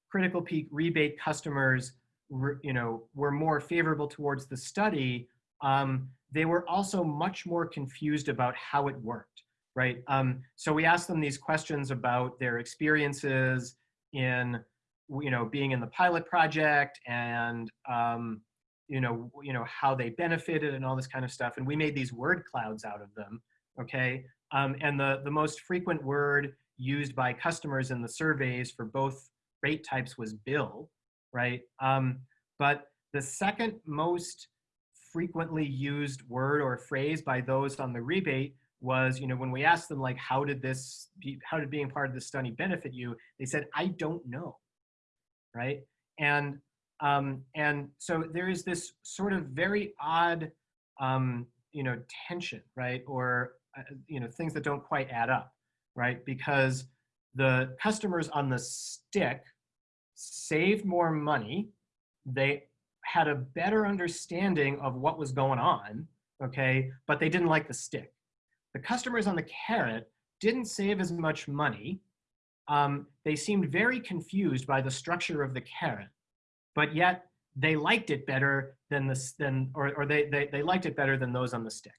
critical peak rebate customers were, you know, were more favorable towards the study, um, they were also much more confused about how it worked, right? Um, so we asked them these questions about their experiences in you know, being in the pilot project and, um, you know, you know, how they benefited and all this kind of stuff. And we made these word clouds out of them, okay? Um, and the, the most frequent word used by customers in the surveys for both rate types was bill, right? Um, but the second most frequently used word or phrase by those on the rebate was, you know, when we asked them like, how did this, how did being part of the study benefit you? They said, I don't know right? And um, and so there is this sort of very odd, um, you know, tension, right? Or uh, you know, things that don't quite add up, right? Because the customers on the stick saved more money. They had a better understanding of what was going on, okay? But they didn't like the stick. The customers on the carrot didn't save as much money, um, they seemed very confused by the structure of the carrot, but yet they liked it better than this, than, or, or they, they, they liked it better than those on the stick.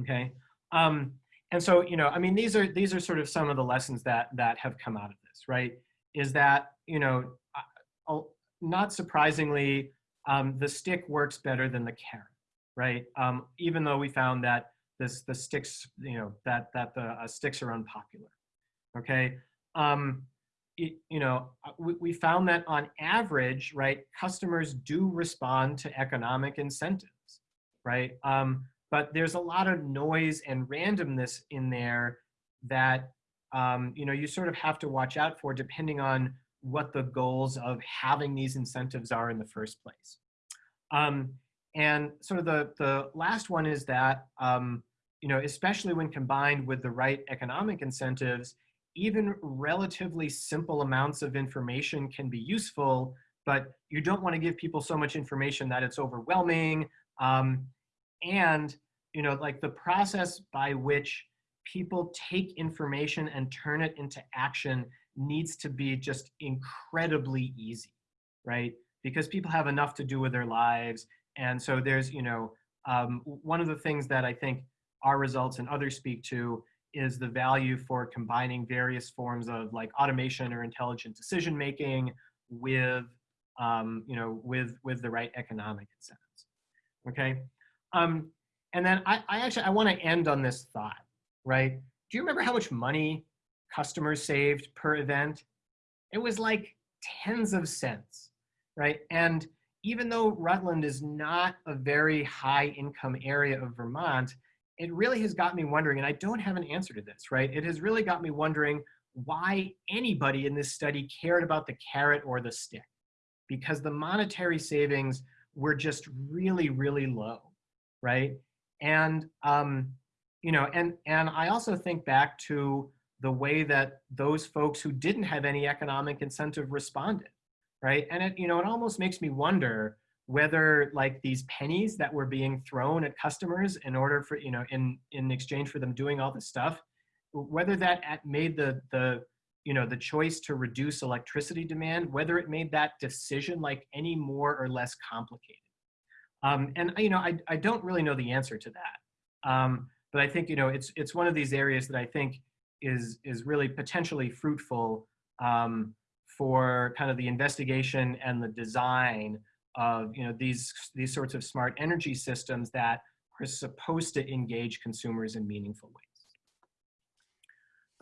Okay. Um, and so, you know, I mean, these are, these are sort of some of the lessons that, that have come out of this, right? Is that, you know, uh, not surprisingly, um, the stick works better than the carrot, right? Um, even though we found that this, the sticks, you know, that, that the uh, sticks are unpopular, okay? Um, it, you know, uh, we, we found that on average, right, customers do respond to economic incentives, right? Um, but there's a lot of noise and randomness in there that, um, you know, you sort of have to watch out for depending on what the goals of having these incentives are in the first place. Um, and sort of the, the last one is that, um, you know, especially when combined with the right economic incentives, even relatively simple amounts of information can be useful, but you don't want to give people so much information that it's overwhelming. Um, and, you know, like the process by which people take information and turn it into action needs to be just incredibly easy, right? Because people have enough to do with their lives. And so there's, you know, um, one of the things that I think our results and others speak to is the value for combining various forms of like automation or intelligent decision making with um, you know with with the right economic incentives okay? Um, and then I, I actually I want to end on this thought right? Do you remember how much money customers saved per event? It was like tens of cents right? And even though Rutland is not a very high income area of Vermont it really has got me wondering, and I don't have an answer to this, right? It has really got me wondering why anybody in this study cared about the carrot or the stick, because the monetary savings were just really, really low, right? And, um, you know, and, and I also think back to the way that those folks who didn't have any economic incentive responded, right? And it, you know, it almost makes me wonder, whether like these pennies that were being thrown at customers in order for, you know, in, in exchange for them doing all this stuff, whether that made the, the, you know, the choice to reduce electricity demand, whether it made that decision like any more or less complicated. Um, and, you know, I, I don't really know the answer to that. Um, but I think, you know, it's, it's one of these areas that I think is, is really potentially fruitful um, for kind of the investigation and the design of you know these these sorts of smart energy systems that are supposed to engage consumers in meaningful ways.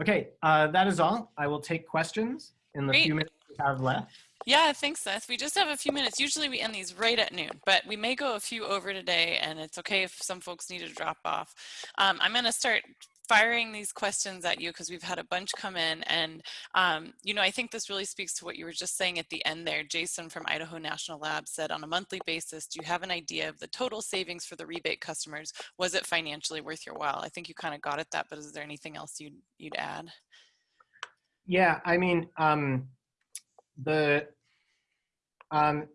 Okay, uh, that is all. I will take questions in the Great. few minutes we have left. Yeah, thanks, Seth. We just have a few minutes. Usually we end these right at noon, but we may go a few over today, and it's okay if some folks need to drop off. Um, I'm going to start firing these questions at you because we've had a bunch come in and um, you know I think this really speaks to what you were just saying at the end there. Jason from Idaho National Lab said on a monthly basis do you have an idea of the total savings for the rebate customers? Was it financially worth your while? I think you kind of got at that but is there anything else you'd you'd add? Yeah I mean um, the um,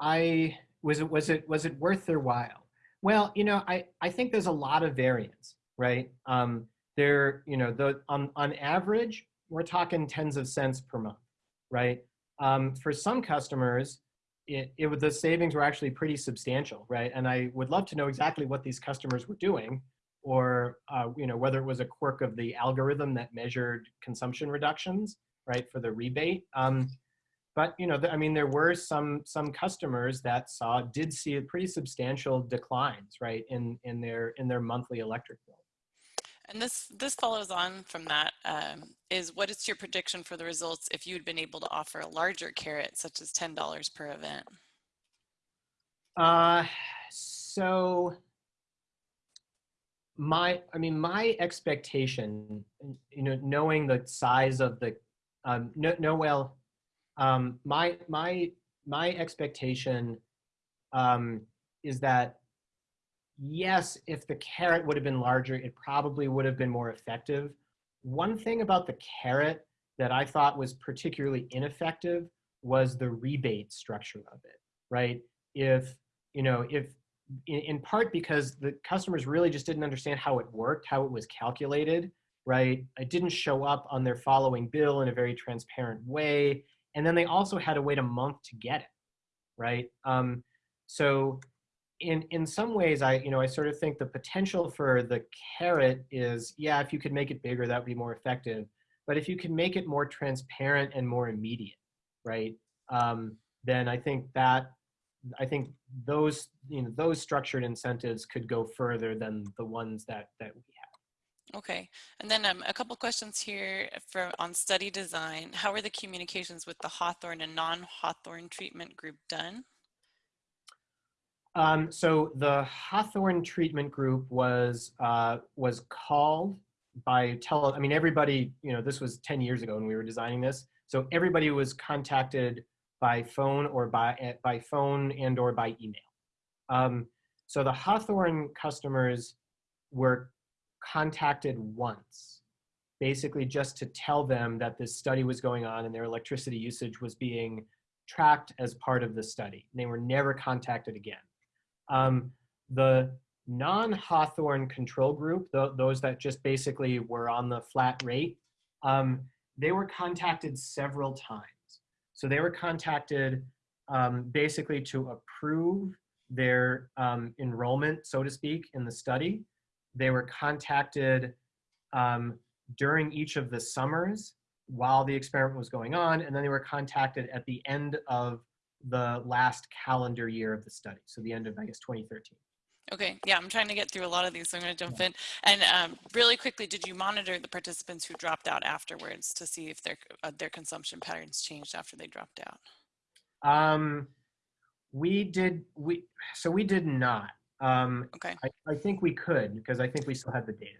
I was it was it was it worth their while? Well you know I I think there's a lot of variance right? Um, they're, you know, the, on, on average, we're talking tens of cents per month, right? Um, for some customers, it, it the savings were actually pretty substantial, right? And I would love to know exactly what these customers were doing or, uh, you know, whether it was a quirk of the algorithm that measured consumption reductions, right, for the rebate. Um, but, you know, I mean, there were some, some customers that saw, did see a pretty substantial declines, right, in, in, their, in their monthly electric bill. And this, this follows on from that. Um, is what is your prediction for the results if you had been able to offer a larger carrot, such as $10 per event? Uh, so my, I mean, my expectation, you know, knowing the size of the, um, no, no, well, um, my, my, my expectation um, is that yes, if the carrot would have been larger, it probably would have been more effective. One thing about the carrot that I thought was particularly ineffective was the rebate structure of it, right? If, you know, if in, in part because the customers really just didn't understand how it worked, how it was calculated, right? It didn't show up on their following bill in a very transparent way. And then they also had to wait a month to get it, right? Um, so in, in some ways, I, you know, I sort of think the potential for the carrot is, yeah, if you could make it bigger, that would be more effective. But if you can make it more transparent and more immediate, right? Um, then I think that I think those you know those structured incentives could go further than the ones that that we have. Okay, and then um, a couple questions here for on study design. How are the communications with the Hawthorne and non-Hawthorne treatment group done? Um, so the Hawthorne treatment group was uh, was called by tele. I mean, everybody. You know, this was 10 years ago when we were designing this. So everybody was contacted by phone or by, eh, by phone and or by email. Um, so the Hawthorne customers were contacted once, basically just to tell them that this study was going on and their electricity usage was being tracked as part of the study. They were never contacted again. Um, the non-Hawthorne control group, th those that just basically were on the flat rate, um, they were contacted several times. So they were contacted um, basically to approve their um, enrollment, so to speak, in the study. They were contacted um, during each of the summers while the experiment was going on, and then they were contacted at the end of the last calendar year of the study, so the end of, I guess, 2013. Okay, yeah, I'm trying to get through a lot of these, so I'm going to jump in. And um, really quickly, did you monitor the participants who dropped out afterwards to see if their uh, their consumption patterns changed after they dropped out? Um, we did we so we did not. Um, okay. I, I think we could because I think we still had the data.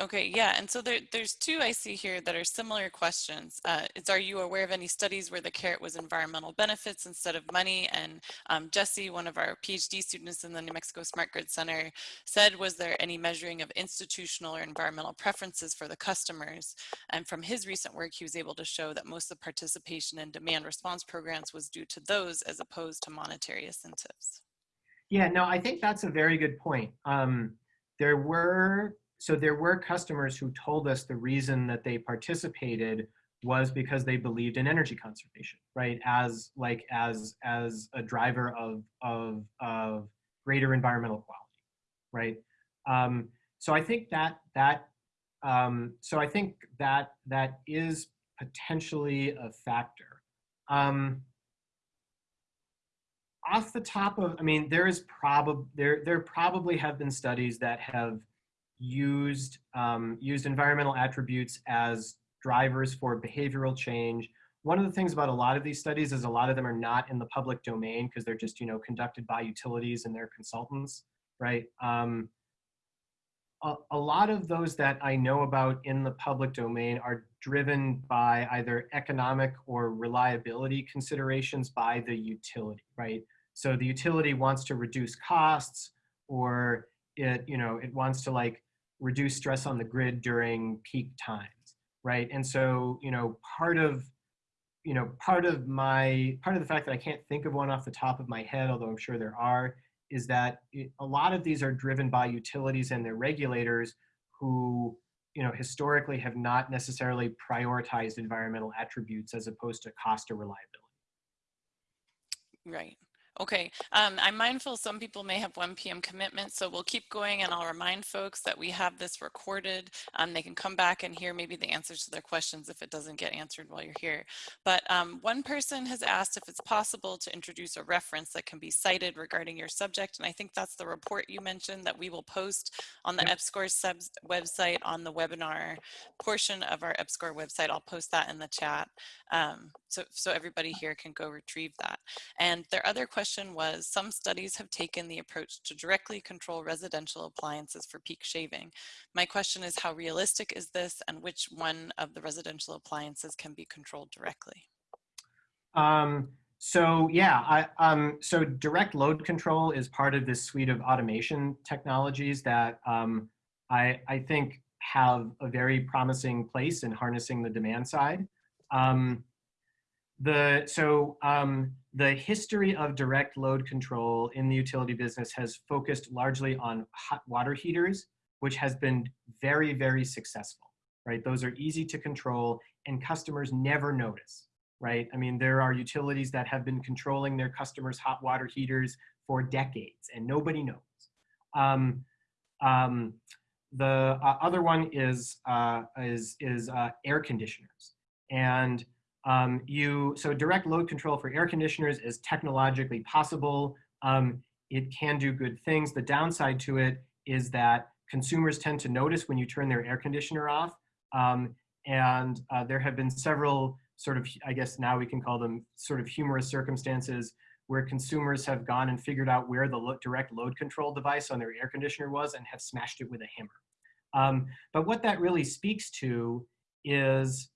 Okay, yeah, and so there, there's two I see here that are similar questions. Uh, it's, are you aware of any studies where the carrot was environmental benefits instead of money? And um, Jesse, one of our PhD students in the New Mexico Smart Grid Center, said, was there any measuring of institutional or environmental preferences for the customers? And from his recent work, he was able to show that most of the participation in demand response programs was due to those as opposed to monetary incentives. Yeah, no, I think that's a very good point. Um, there were so there were customers who told us the reason that they participated was because they believed in energy conservation, right? As like as as a driver of of of greater environmental quality, right? Um, so I think that that um, so I think that that is potentially a factor. Um, off the top of, I mean, there is probably there there probably have been studies that have used, um, used environmental attributes as drivers for behavioral change. One of the things about a lot of these studies is a lot of them are not in the public domain because they're just, you know, conducted by utilities and their consultants, right? Um, a, a lot of those that I know about in the public domain are driven by either economic or reliability considerations by the utility, right? So the utility wants to reduce costs or it, you know, it wants to like reduce stress on the grid during peak times, right? And so, you know, part of, you know, part of my, part of the fact that I can't think of one off the top of my head, although I'm sure there are, is that it, a lot of these are driven by utilities and their regulators who, you know, historically have not necessarily prioritized environmental attributes as opposed to cost or reliability. Right. Okay, um, I'm mindful some people may have 1 p.m. commitments, so we'll keep going and I'll remind folks that we have this recorded. Um, they can come back and hear maybe the answers to their questions if it doesn't get answered while you're here. But um, one person has asked if it's possible to introduce a reference that can be cited regarding your subject, and I think that's the report you mentioned that we will post on the yep. EPSCoR website on the webinar portion of our EPSCoR website. I'll post that in the chat um, so, so everybody here can go retrieve that. And their other question was, some studies have taken the approach to directly control residential appliances for peak shaving. My question is how realistic is this and which one of the residential appliances can be controlled directly? Um, so yeah, I, um, so direct load control is part of this suite of automation technologies that um, I, I think have a very promising place in harnessing the demand side. Um, the, so um, the history of direct load control in the utility business has focused largely on hot water heaters, which has been very, very successful. right? Those are easy to control and customers never notice, right? I mean, there are utilities that have been controlling their customers' hot water heaters for decades and nobody knows. Um, um, the uh, other one is, uh, is, is uh, air conditioners. And um, you, so direct load control for air conditioners is technologically possible. Um, it can do good things. The downside to it is that consumers tend to notice when you turn their air conditioner off. Um, and uh, there have been several sort of, I guess now we can call them sort of humorous circumstances where consumers have gone and figured out where the lo direct load control device on their air conditioner was and have smashed it with a hammer. Um, but what that really speaks to is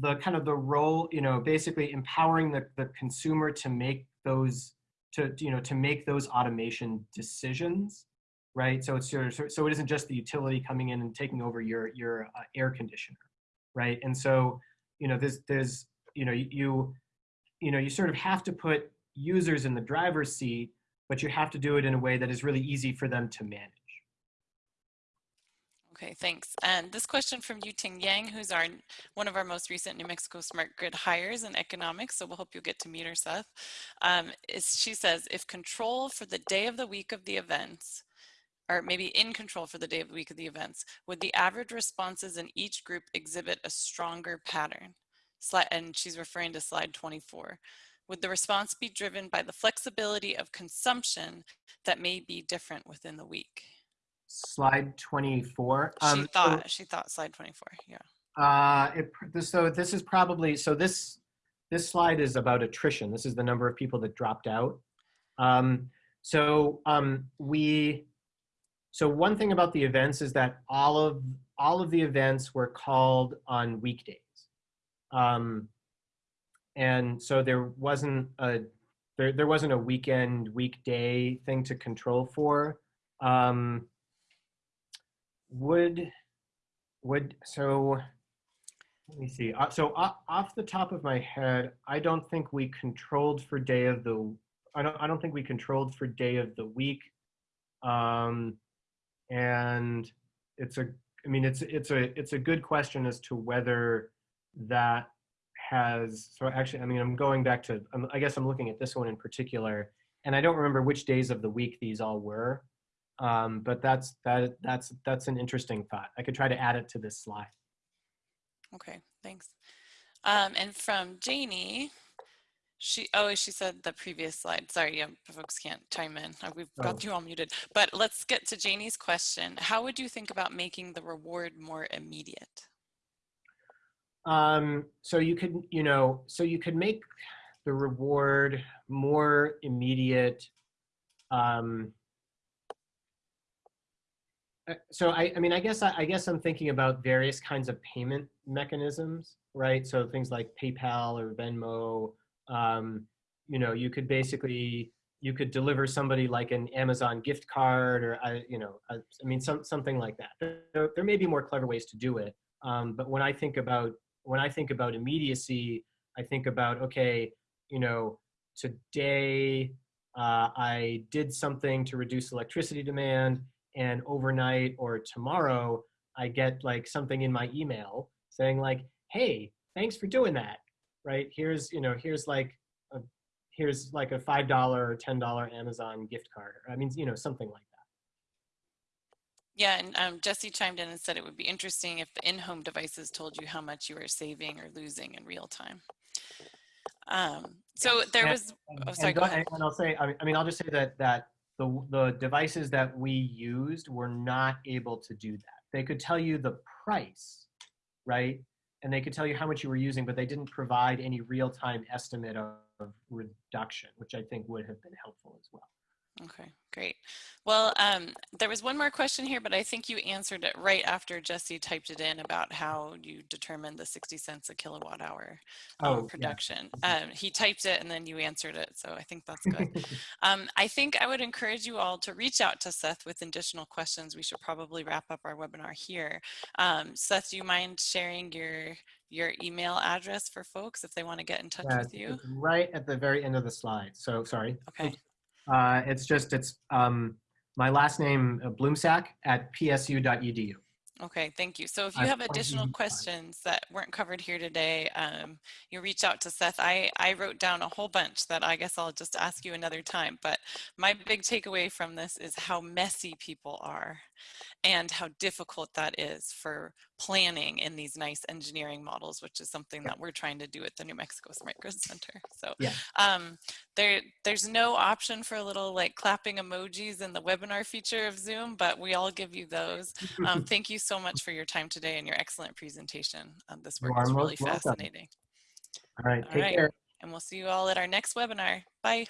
the kind of the role, you know, basically empowering the, the consumer to make those, to, you know, to make those automation decisions, right? So it's your, so it isn't just the utility coming in and taking over your, your uh, air conditioner, right? And so, you know, there's, there's, you know, you, you know, you sort of have to put users in the driver's seat, but you have to do it in a way that is really easy for them to manage. Okay, thanks. And this question from Yuting Yang, who's our one of our most recent New Mexico Smart Grid hires in economics, so we'll hope you'll get to meet her, Seth. Um, is, she says, if control for the day of the week of the events, or maybe in control for the day of the week of the events, would the average responses in each group exhibit a stronger pattern? And she's referring to slide 24. Would the response be driven by the flexibility of consumption that may be different within the week? Slide 24. Um, she thought, so, she thought slide 24, yeah. Uh, it, so this is probably, so this, this slide is about attrition. This is the number of people that dropped out. Um, so um, we, so one thing about the events is that all of, all of the events were called on weekdays. Um, and so there wasn't a, there, there wasn't a weekend, weekday thing to control for. Um, would would so let me see. Uh, so uh, off the top of my head i don't think we controlled for day of the i don't i don't think we controlled for day of the week. Um and it's a i mean it's it's a it's a good question as to whether that has so actually i mean i'm going back to i guess i'm looking at this one in particular and i don't remember which days of the week these all were um, but that's that that's that's an interesting thought. I could try to add it to this slide. Okay, thanks. Um, and from Janie, she oh she said the previous slide. Sorry, yeah, folks can't chime in. Uh, we've got oh. you all muted. But let's get to Janie's question. How would you think about making the reward more immediate? Um, so you could, you know, so you could make the reward more immediate um, so I, I mean, I guess I, I, guess I'm thinking about various kinds of payment mechanisms, right? So things like PayPal or Venmo. Um, you know, you could basically you could deliver somebody like an Amazon gift card, or I, you know, I, I mean, some something like that. There, there, may be more clever ways to do it, um, but when I think about when I think about immediacy, I think about okay, you know, today uh, I did something to reduce electricity demand and overnight or tomorrow I get like something in my email saying like, hey, thanks for doing that, right? Here's, you know, here's like, a, here's like a $5 or $10 Amazon gift card. I mean, you know, something like that. Yeah, and um, Jesse chimed in and said it would be interesting if the in-home devices told you how much you were saving or losing in real time. Um, so there and, was, oh, sorry, go, go ahead. And I'll say, I mean, I'll just say that, that the, the devices that we used were not able to do that. They could tell you the price, right? And they could tell you how much you were using, but they didn't provide any real-time estimate of, of reduction, which I think would have been helpful as well. Okay, great. Well, um, there was one more question here, but I think you answered it right after Jesse typed it in about how you determined the 60 cents a kilowatt hour um, oh, production. Yeah. Um, he typed it and then you answered it, so I think that's good. [LAUGHS] Um, I think I would encourage you all to reach out to Seth with additional questions. We should probably wrap up our webinar here. Um, Seth, do you mind sharing your your email address for folks if they want to get in touch yeah, with you? right at the very end of the slide. So sorry. Okay. Uh, it's just, it's um, my last name, uh, Blumsack at psu.edu. Okay, thank you. So if you have additional questions that weren't covered here today, um, you reach out to Seth. I, I wrote down a whole bunch that I guess I'll just ask you another time. But my big takeaway from this is how messy people are and how difficult that is for planning in these nice engineering models, which is something that we're trying to do at the New Mexico Smart Grid Center. So Yeah. um, there, there's no option for a little like clapping emojis in the webinar feature of Zoom, but we all give you those. Um, [LAUGHS] thank you so much for your time today and your excellent presentation. Um, this work is really welcome. fascinating. All right, All take right. care. And we'll see you all at our next webinar. Bye.